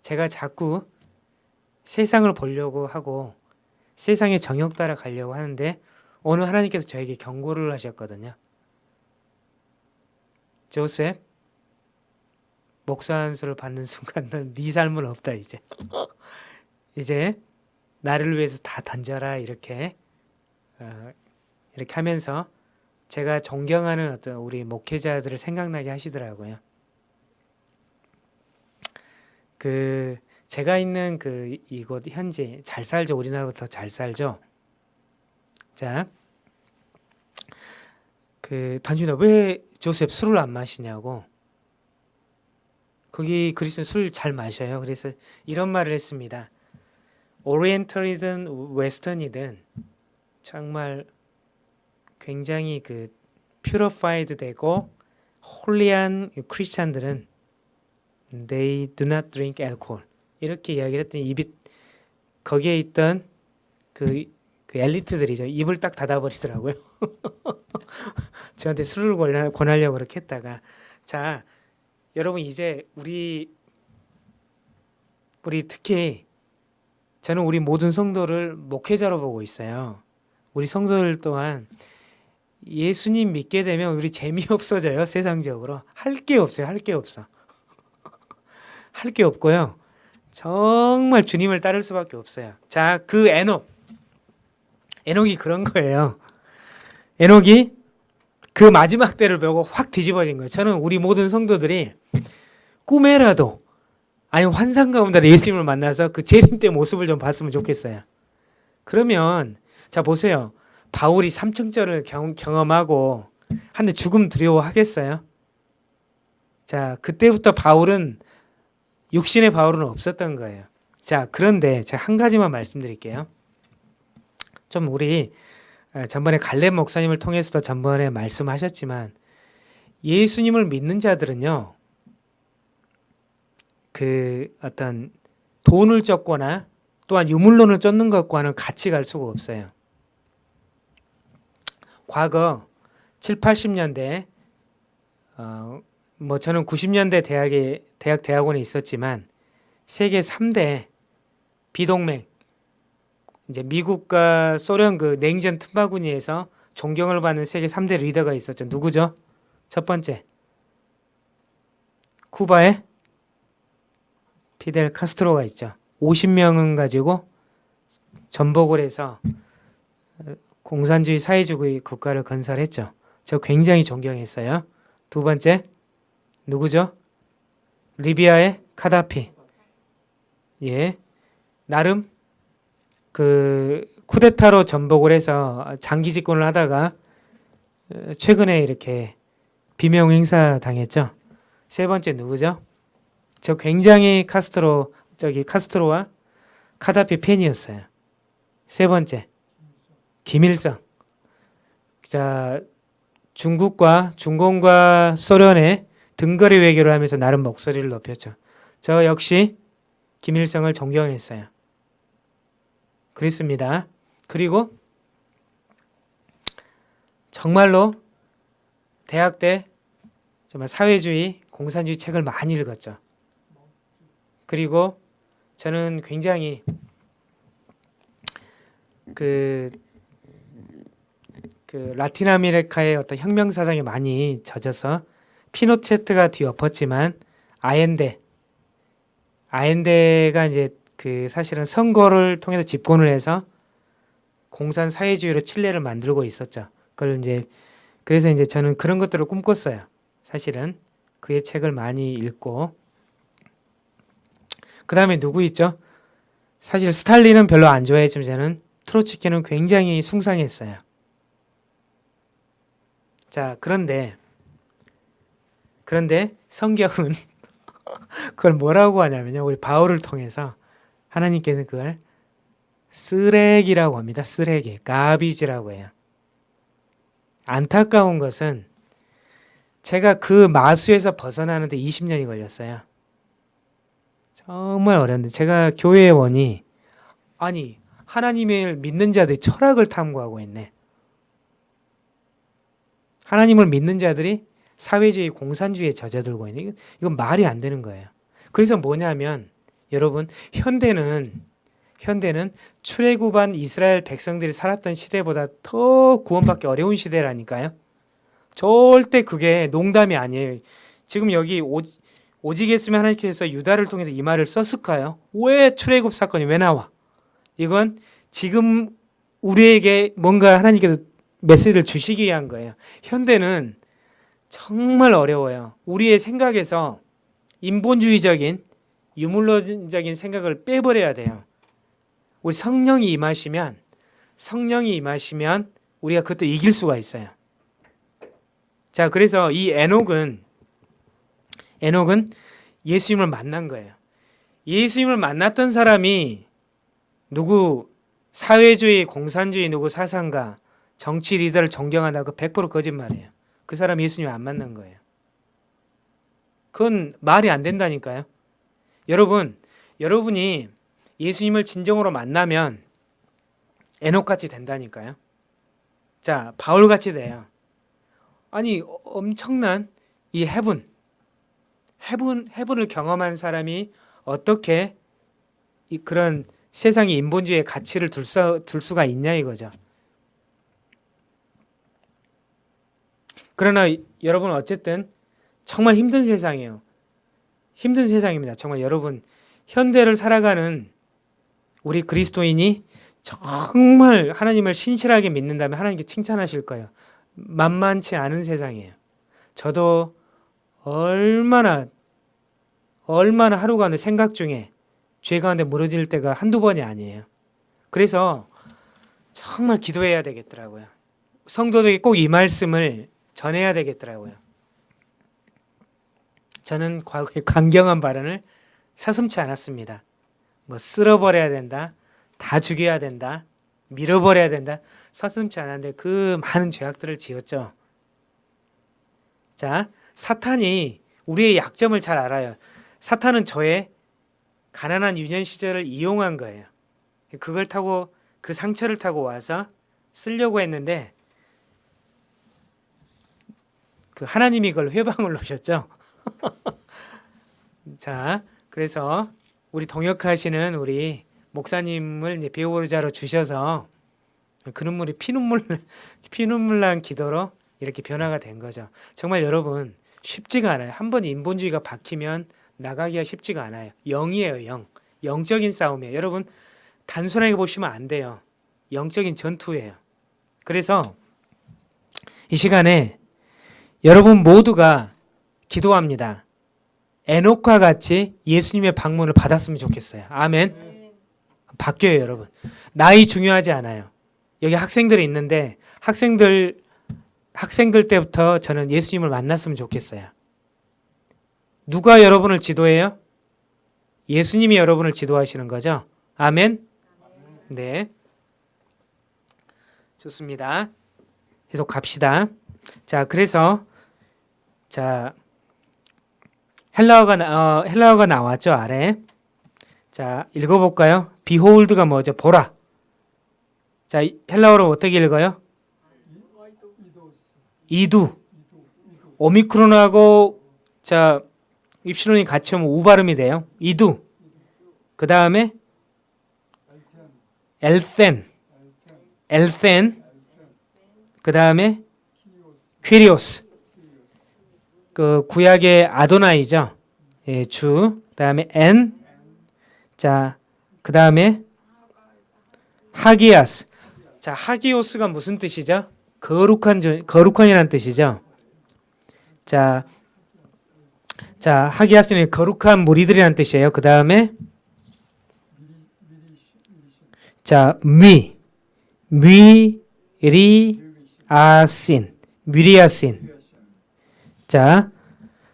제가 자꾸 세상을 보려고 하고 세상의 정욕 따라 가려고 하는데 오늘 하나님께서 저에게 경고를 하셨거든요. 조셉 목사 안수를 받는 순간 넌네 삶은 없다 이제. 이제 나를 위해서 다 던져라 이렇게 어, 이렇게 하면서 제가 존경하는 어떤 우리 목회자들을 생각나게 하시더라고요. 그 제가 있는 그 이곳 현재 잘 살죠 우리나라보다 잘 살죠. 자, 그 단순히 왜 조셉 술을 안 마시냐고. 거기 그리스도 술잘 마셔요. 그래서 이런 말을 했습니다. Oriental이든 Western이든 정말 굉장히 그 purified 되고 holy한 크리스찬들은 they do not drink alcohol. 이렇게 이야기를 했더니 입이 거기에 있던 그, 그 엘리트들이죠. 입을 딱 닫아버리더라고요. [laughs] 저한테 술을 권하- 권하려고 그렇게 했다가. 자 여러분 이제 우리 우리 특히 저는 우리 모든 성도를 목회자로 보고 있어요. 우리 성도들 또한 예수님 믿게 되면 우리 재미없어져요 세상적으로. 할 게 없어요 할 게 없어 할 게 없고요. 정말 주님을 따를 수밖에 없어요. 자 그 에녹. 에녹이 그런 거예요. 에녹이 그 마지막 때를 보고 확 뒤집어진 거예요. 저는 우리 모든 성도들이 꿈에라도 아니 환상 가운데 예수님을 만나서 그 재림 때 모습을 좀 봤으면 좋겠어요. 그러면 자 보세요. 바울이 삼층절을 경, 경험하고 한데 죽음 두려워하겠어요? 자 그때부터 바울은 육신의 바울은 없었던 거예요. 자 그런데 제가 한 가지만 말씀드릴게요. 좀 우리 어, 전번에 갈렙 목사님을 통해서도 전번에 말씀하셨지만 예수님을 믿는 자들은요 그 어떤 돈을 쫓거나 또한 유물론을 쫓는 것과는 같이 갈 수가 없어요. 과거 7, 80년대 어, 뭐 저는 90년대 대학에 대학 대학원에 있었지만 세계 3대 비동맹 이제 미국과 소련 그 냉전 틈바구니에서 존경을 받는 세계 3대 리더가 있었죠. 누구죠? 첫 번째 쿠바의 피델 카스트로가 있죠. 50명은 가지고 전복을 해서 공산주의 사회주의 국가를 건설했죠. 저 굉장히 존경했어요. 두 번째 누구죠? 리비아의 카다피. 예. 나름 그 쿠데타로 전복을 해서 장기 집권을 하다가 어, 최근에 이렇게 비명 행사 당했죠. 세 번째 누구죠? 저 굉장히 카스트로 저기 카스트로와 카다피 팬이었어요. 세 번째 김일성. 자 중국과 중공과 소련의 등거리 외교를 하면서 나름 목소리를 높였죠. 저 역시 김일성을 존경했어요. 그랬습니다. 그리고 정말로 대학 때 정말 사회주의, 공산주의 책을 많이 읽었죠. 그리고 저는 굉장히 그, 그 라틴 아메리카의 어떤 혁명 사상에 많이 젖어서 피노체트가 뒤엎었지만 아엔데 아엔데가 이제 그 사실은 선거를 통해서 집권을 해서 공산 사회주의로 칠레를 만들고 있었죠. 그걸 이제 그래서 이제 저는 그런 것들을 꿈꿨어요. 사실은 그의 책을 많이 읽고 그 다음에 누구 있죠? 사실 스탈린은 별로 안 좋아했지만 저는 트로츠키는 굉장히 숭상했어요. 자 그런데 그런데 성경은 [laughs] 그걸 뭐라고 하냐면요. 우리 바울을 통해서 하나님께서 그걸 쓰레기라고 합니다. 쓰레기, 가비지라고 해요. 안타까운 것은 제가 그 마수에서 벗어나는데 20년이 걸렸어요. 정말 어려운데 제가 오니 아니 하나님을 믿는 자들이 철학을 탐구하고 있네. 하나님을 믿는 자들이 사회주의 공산주의에 젖어들고 있네. 이건, 이건 말이 안 되는 거예요. 그래서 뭐냐면 여러분 현대는 현대는 출애굽한 이스라엘 백성들이 살았던 시대보다 더 구원받기 어려운 시대라니까요. 절대 그게 농담이 아니에요. 지금 여기 오, 오직 했으면 하나님께서 유다를 통해서 이 말을 썼을까요? 왜 출애굽 사건이 왜 나와? 이건 지금 우리에게 뭔가 하나님께서 메시지를 주시기 위한 거예요. 현대는 정말 어려워요. 우리의 생각에서 인본주의적인 유물론적인 생각을 빼버려야 돼요. 우리 성령이 임하시면 성령이 임하시면 우리가 그것도 이길 수가 있어요. 자, 그래서 이 에녹은 에녹은 예수님을 만난 거예요. 예수님을 만났던 사람이 누구 사회주의, 공산주의 누구 사상가, 정치 리더를 존경한다고 100% 거짓말이에요. 그 사람 예수님 안 만난 거예요. 그건 말이 안 된다니까요. 여러분, 여러분이 예수님을 진정으로 만나면 에녹같이 된다니까요. 자, 바울같이 돼요. 아니, 엄청난 이 해분, 해분, 해분을 경험한 사람이 어떻게 이 그런 세상의 인본주의의 가치를 둘, 수, 둘 수가 있냐 이거죠. 그러나 여러분 어쨌든 정말 힘든 세상이에요. 힘든 세상입니다. 정말 여러분 현대를 살아가는 우리 그리스도인이 정말 하나님을 신실하게 믿는다면 하나님께 칭찬하실 거예요. 만만치 않은 세상이에요. 저도 얼마나 얼마나 하루 가운데 생각 중에 죄 가운데 무너질 때가 한두 번이 아니에요. 그래서 정말 기도해야 되겠더라고요. 성도들에게 꼭 이 말씀을 전해야 되겠더라고요. 저는 과거에 [laughs] 강경한 발언을 사슴치 않았습니다. 뭐 쓸어버려야 된다, 다 죽여야 된다, 밀어버려야 된다, 서슴지 않았는데 그 많은 죄악들을 지었죠. 자, 사탄이 우리의 약점을 잘 알아요. 사탄은 저의 가난한 유년 시절을 이용한 거예요. 그걸 타고 그 상처를 타고 와서 쓰려고 했는데 그 하나님이 그걸 회방을 놓으셨죠. [laughs] 자, 그래서 우리 동역하시는 우리 목사님을 이제 배우자로 주셔서 그 눈물이 피눈물 [laughs] 피눈물 난 기도로 이렇게 변화가 된 거죠. 정말 여러분 쉽지가 않아요. 한 번 인본주의가 박히면 나가기가 쉽지가 않아요. 영이에요, 영. 영적인 싸움이에요. 여러분 단순하게 보시면 안 돼요. 영적인 전투예요. 그래서 이 시간에 여러분 모두가 기도합니다. 에녹과 같이 예수님의 방문을 받았으면 좋겠어요. 아멘. 바뀌어요, 여러분. 나이 중요하지 않아요. 여기 학생들이 있는데 학생들 학생들 때부터 저는 예수님을 만났으면 좋겠어요. 누가 여러분을 지도해요? 예수님이 여러분을 지도하시는 거죠. 아멘. 네. 좋습니다. 계속 갑시다. 자, 그래서 자 헬라어가 나- 어, 헬라어가 나왔죠 아래. 자 읽어볼까요? behold가 뭐죠? 보라. 자 이- 헬라어로 어떻게 읽어요? 이두. 오미크론하고 자 입시론이 같이 오면 우 발음이 돼요. 이두. 그 다음에 엘센. 엘센. 그 다음에 퀴리오스. 그 구약의 아도나이죠. 예, 주. 그다음에 엔 자, 그 다음에 하기야스. 자, 하기오스가 무슨 뜻이죠? 거룩한 주- 거룩한이라는 뜻이죠. 자, 자 하기야스는 거룩한 무리들이라는 뜻이에요. 그 다음에 자, 미, 미리아신, 미리아신. 자,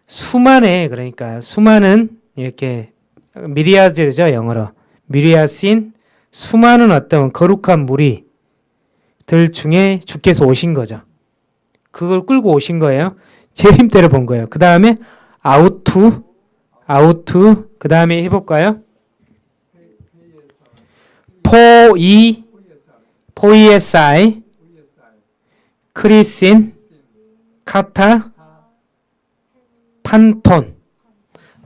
수만의 그러니까 수많은 이렇게 미리아즈죠 영어로 미리아신 수많은 어떤 거룩한 무리들 중에 주께서 오신 거죠. 그걸 끌고 오신 거예요. 재림때를 본 거예요. 그 다음에 아우투, 아우투, 그 다음에 해볼까요? 포이, 포이에사이, 크리신, 카타, 판톤,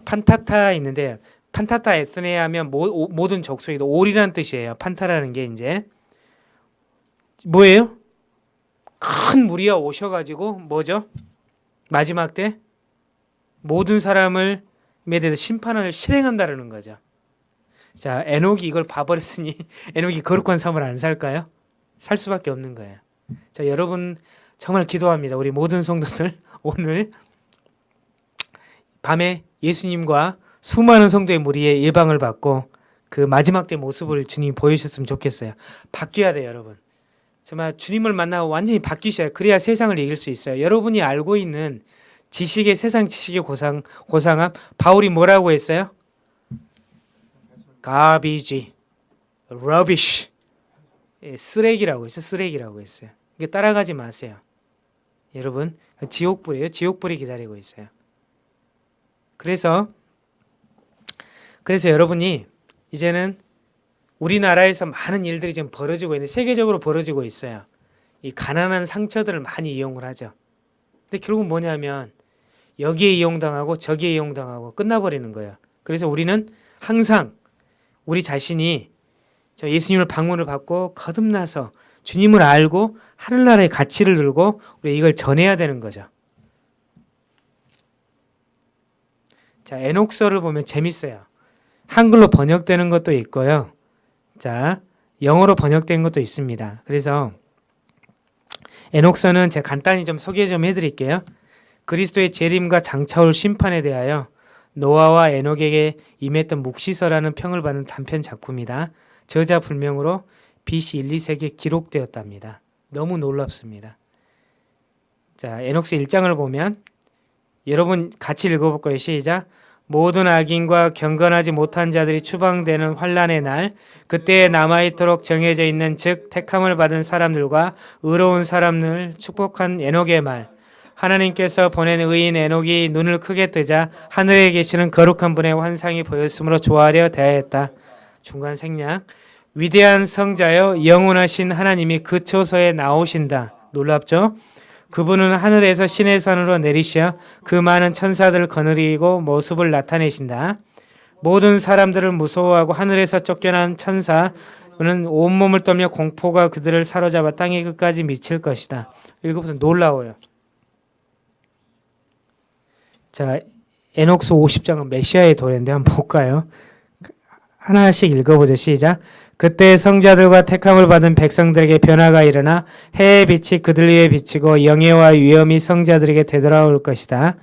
판타타 있는데 판타타 에스네 하면 모든 족속이다. 올이라는 뜻이에요. 판타라는 게 이제 뭐예요? 큰 무리가 오셔가지고 뭐죠? 마지막 때 모든 사람을 에 대해서 심판을 실행한다라는 거죠. 자, 에녹이 이걸 봐버렸으니 [laughs] 에녹이 거룩한 삶을 안 살까요? 살 수밖에 없는 거예요. 자, 여러분 정말 기도합니다. 우리 모든 성도들 [laughs] 오늘 밤에 예수님과 수많은 성도의 무리의 예방을 받고 그 마지막 때 모습을 주님 보여주셨으면 좋겠어요. 바뀌어야 돼요, 여러분. 정말 주님을 만나고 완전히 바뀌셔야 그래야 세상을 이길 수 있어요. 여러분이 알고 있는 지식의 세상 지식의 고상 고상함 바울이 뭐라고 했어요? garbage, rubbish, 예, 쓰레기라고 했어요. 쓰레기라고 했어요. 따라가지 마세요. 여러분 지옥불이에요. 지옥불이 기다리고 있어요. 그래서 그래서 여러분이 이제는 우리나라에서 많은 일들이 지금 벌어지고 있는데 세계적으로 벌어지고 있어요. 이 가난한 상처들을 많이 이용을 하죠. 근데 결국 뭐냐면 여기에 이용당하고 저기에 이용당하고 끝나버리는 거예요. 그래서 우리는 항상 우리 자신이 저 예수님을 방문을 받고 거듭나서 주님을 알고 하늘나라의 가치를 들고 우리 이걸 전해야 되는 거죠. 자, 에녹서를 보면 재밌어요. 한글로 번역되는 것도 있고요. 자, 영어로 번역된 것도 있습니다. 그래서 에녹서는 제가 간단히 좀 소개 좀 해드릴게요. 그리스도의 재림과 장차올 심판에 대하여 노아와 에녹에게 임했던 묵시서라는 평을 받는 단편 작품이다. 저자 불명으로 BC 1, 2세기에 기록되었답니다. 너무 놀랍습니다. 자, 에녹스 1장을 보면 여러분 같이 읽어볼 거예요. 시작. 모든 악인과 경건하지 못한 자들이 추방되는 환란의 날 그때에 남아있도록 정해져 있는 즉 택함을 받은 사람들과 의로운 사람을 축복한 에녹의 말 하나님께서 보낸 의인 에녹이 눈을 크게 뜨자 하늘에 계시는 거룩한 분의 환상이 보였으므로 좋아하려 대하였다. 중간 생략 위대한 성자여 영원하신 하나님이 그 초소에 나오신다. 놀랍죠? 그분은 하늘에서 신의 산으로 내리시어 그 많은 천사들을 거느리고 모습을 나타내신다. 모든 사람들을 무서워하고 하늘에서 쫓겨난 천사는 온몸을 떨며 공포가 그들을 사로잡아 땅의 끝까지 미칠 것이다. 읽어보세요. 놀라워요. 자, 에녹스 50장은 메시아의 도래인데 한번 볼까요? 하나씩 읽어보죠. 시작. 그때 성자들과 택함을 받은 백성들에게 변화가 일어나 해의 빛이 그들 위에 비치고 영예와 위엄이 성자들에게 되돌아올 것이다.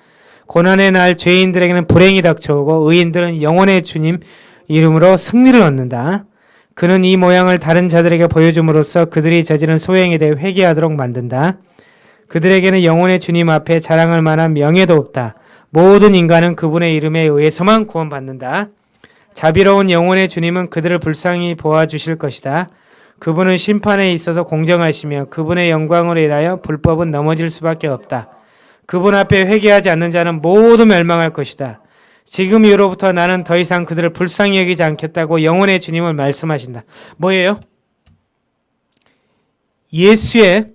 고난의 날 죄인들에게는 불행이 닥쳐오고 의인들은 영혼의 주님 이름으로 승리를 얻는다. 그는 이 모양을 다른 자들에게 보여줌으로써 그들이 저지른 소행에 대해 회개하도록 만든다. 그들에게는 영혼의 주님 앞에 자랑할 만한 명예도 없다. 모든 인간은 그분의 이름에 의해서만 구원받는다. 자비로운 영혼의 주님은 그들을 불쌍히 보아주실 것이다. 그분은 심판에 있어서 공정하시며 그분의 영광으로 인하여 불법은 넘어질 수밖에 없다. 그분 앞에 회개하지 않는 자는 모두 멸망할 것이다. 지금 이후로부터 나는 더 이상 그들을 불쌍히 여기지 않겠다고 영혼의 주님을 말씀하신다. 뭐예요? 예수의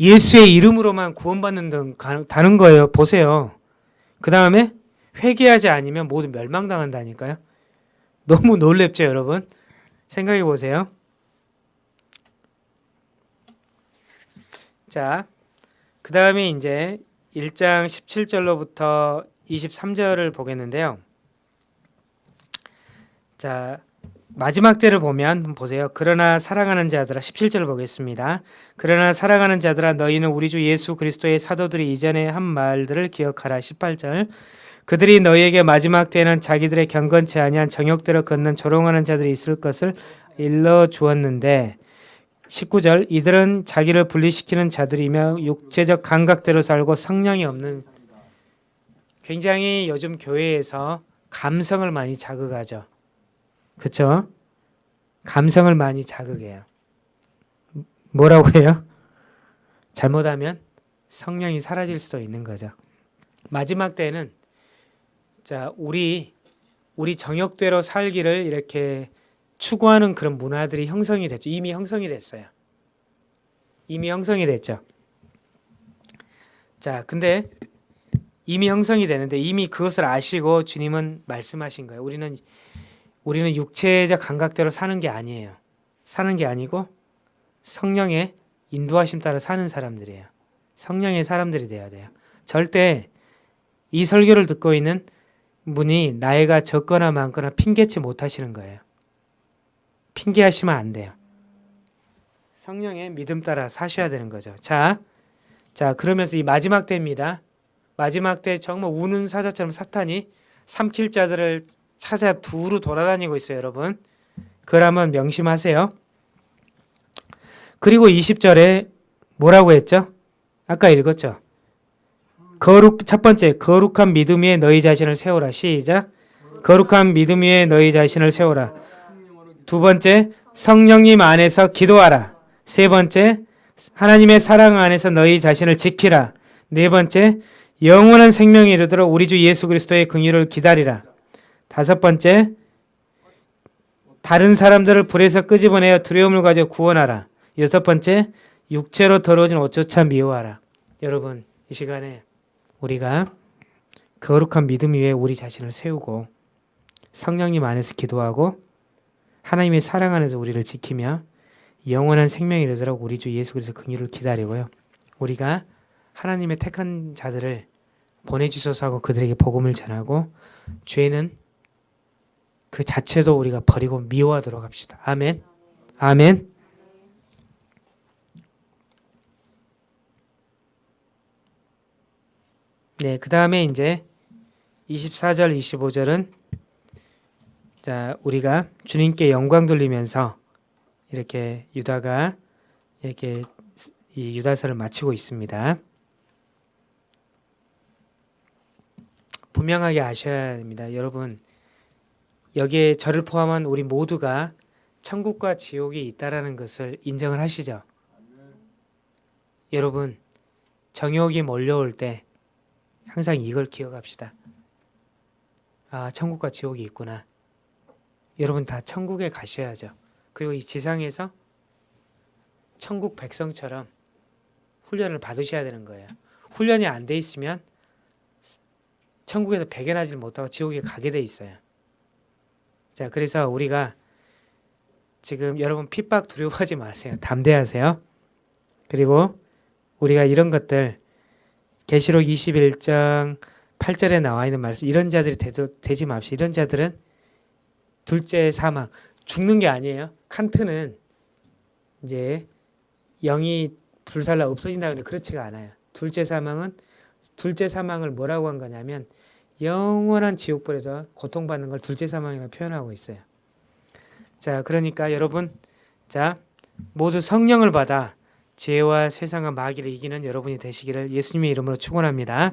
예수의 이름으로만 구원받는 다는 거예요. 보세요. 그 다음에 회개하지 않으면 모두 멸망당한다니까요. 너무 놀랍죠, 여러분? 생각해 보세요. 자, 그 다음에 이제 1장 17절로부터 23절을 보겠는데요. 자, 마지막 때를 보면 보세요. 그러나 사랑하는 자들아 17절 보겠습니다. 그러나 사랑하는 자들아 너희는 우리 주 예수 그리스도의 사도들이 이전에 한 말들을 기억하라 18절. 그들이 너희에게 마지막 때에는 자기들의 경건치 아니한 정욕대로 걷는 조롱하는 자들이 있을 것을 일러 주었는데 19절 이들은 자기를 분리시키는 자들이며 육체적 감각대로 살고 성령이 없는 굉장히 요즘 교회에서 감성을 많이 자극하죠. 그렇죠? 감성을 많이 자극해요. 뭐라고 해요? 잘못하면 성령이 사라질 수도 있는 거죠. 마지막 때는 자 우리 우리 정욕대로 살기를 이렇게 추구하는 그런 문화들이 형성이 됐죠. 이미 형성이 됐어요. 이미 형성이 됐죠. 자, 근데 이미 형성이 되는데 이미 그것을 아시고 주님은 말씀하신 거예요. 우리는 우리는 육체적 감각대로 사는 게 아니에요. 사는 게 아니고 성령의 인도하심 따라 사는 사람들이에요. 성령의 사람들이 돼야 돼요. 절대 이 설교를 듣고 있는 분이 나이가 적거나 많거나 핑계치 못하시는 거예요. 핑계하시면 안 돼요. 성령의 믿음 따라 사셔야 되는 거죠. 자, 자 그러면서 이 마지막 때입니다. 마지막 때 정말 우는 사자처럼 사탄이 삼킬 자들을 찾아 두루 돌아다니고 있어요, 여러분. 한번 명심하세요. 그리고 20절에 뭐라고 했죠? 아까 읽었죠? 거룩 첫 번째 거룩한 믿음 위에 너희 자신을 세우라. 시작. 거룩한 믿음 위에 너희 자신을 세우라. 두 번째 성령님 안에서 기도하라. 세 번째 하나님의 사랑 안에서 너희 자신을 지키라. 네 번째 영원한 생명이 이르도록 우리 주 예수 그리스도의 긍휼을 기다리라. 다섯 번째 다른 사람들을 불에서 끄집어내어 두려움을 가져 구원하라. 여섯 번째 육체로 더러워진 옷조차 미워하라. 여러분 이 시간에 우리가 거룩한 믿음 위에 우리 자신을 세우고 성령님 안에서 기도하고 하나님의 사랑 안에서 우리를 지키며 영원한 생명이 이르도록 우리 주 예수 그리스도 긍휼을 기다리고요. 우리가 하나님의 택한 자들을 보내주소서 하고 그들에게 복음을 전하고 죄는 그 자체도 우리가 버리고 미워하도록 합시다. 아멘. 아멘. 네, 그 다음에 이제 24절, 25절은 자 우리가 주님께 영광 돌리면서 이렇게 유다가 이렇게 이 유다서를 마치고 있습니다. 분명하게 아셔야 됩니다. 여러분 여기에 저를 포함한 우리 모두가 천국과 지옥이 있다라는 것을 인정을 하시죠. 여러분 정욕이 몰려올 때 항상 이걸 기억합시다. 아 천국과 지옥이 있구나. 여러분 다 천국에 가셔야죠. 그리고 이 지상에서 천국 백성처럼 훈련을 받으셔야 되는 거예요. 훈련이 안 돼 있으면 천국에서 배견하지 못하고 지옥에 가게 돼 있어요. 자, 그래서 우리가 지금 여러분 핍박 두려워하지 마세요. 담대하세요. 그리고 우리가 이런 것들 계시록 21장 8절에 나와 있는 말씀 이런 자들이 되도, 되지 맙시다. 이런 자들은 둘째 사망 죽는 게 아니에요. 칸트는 이제 영이 불살라 없어진다 근데 그렇지가 않아요. 둘째 사망은 둘째 사망을 뭐라고 한 거냐면 영원한 지옥불에서 고통받는 걸 둘째 사망이라고 표현하고 있어요. 자, 그러니까 여러분 자, 모두 성령을 받아 죄와 세상과 마귀를 이기는 여러분이 되시기를 예수님의 이름으로 축원합니다.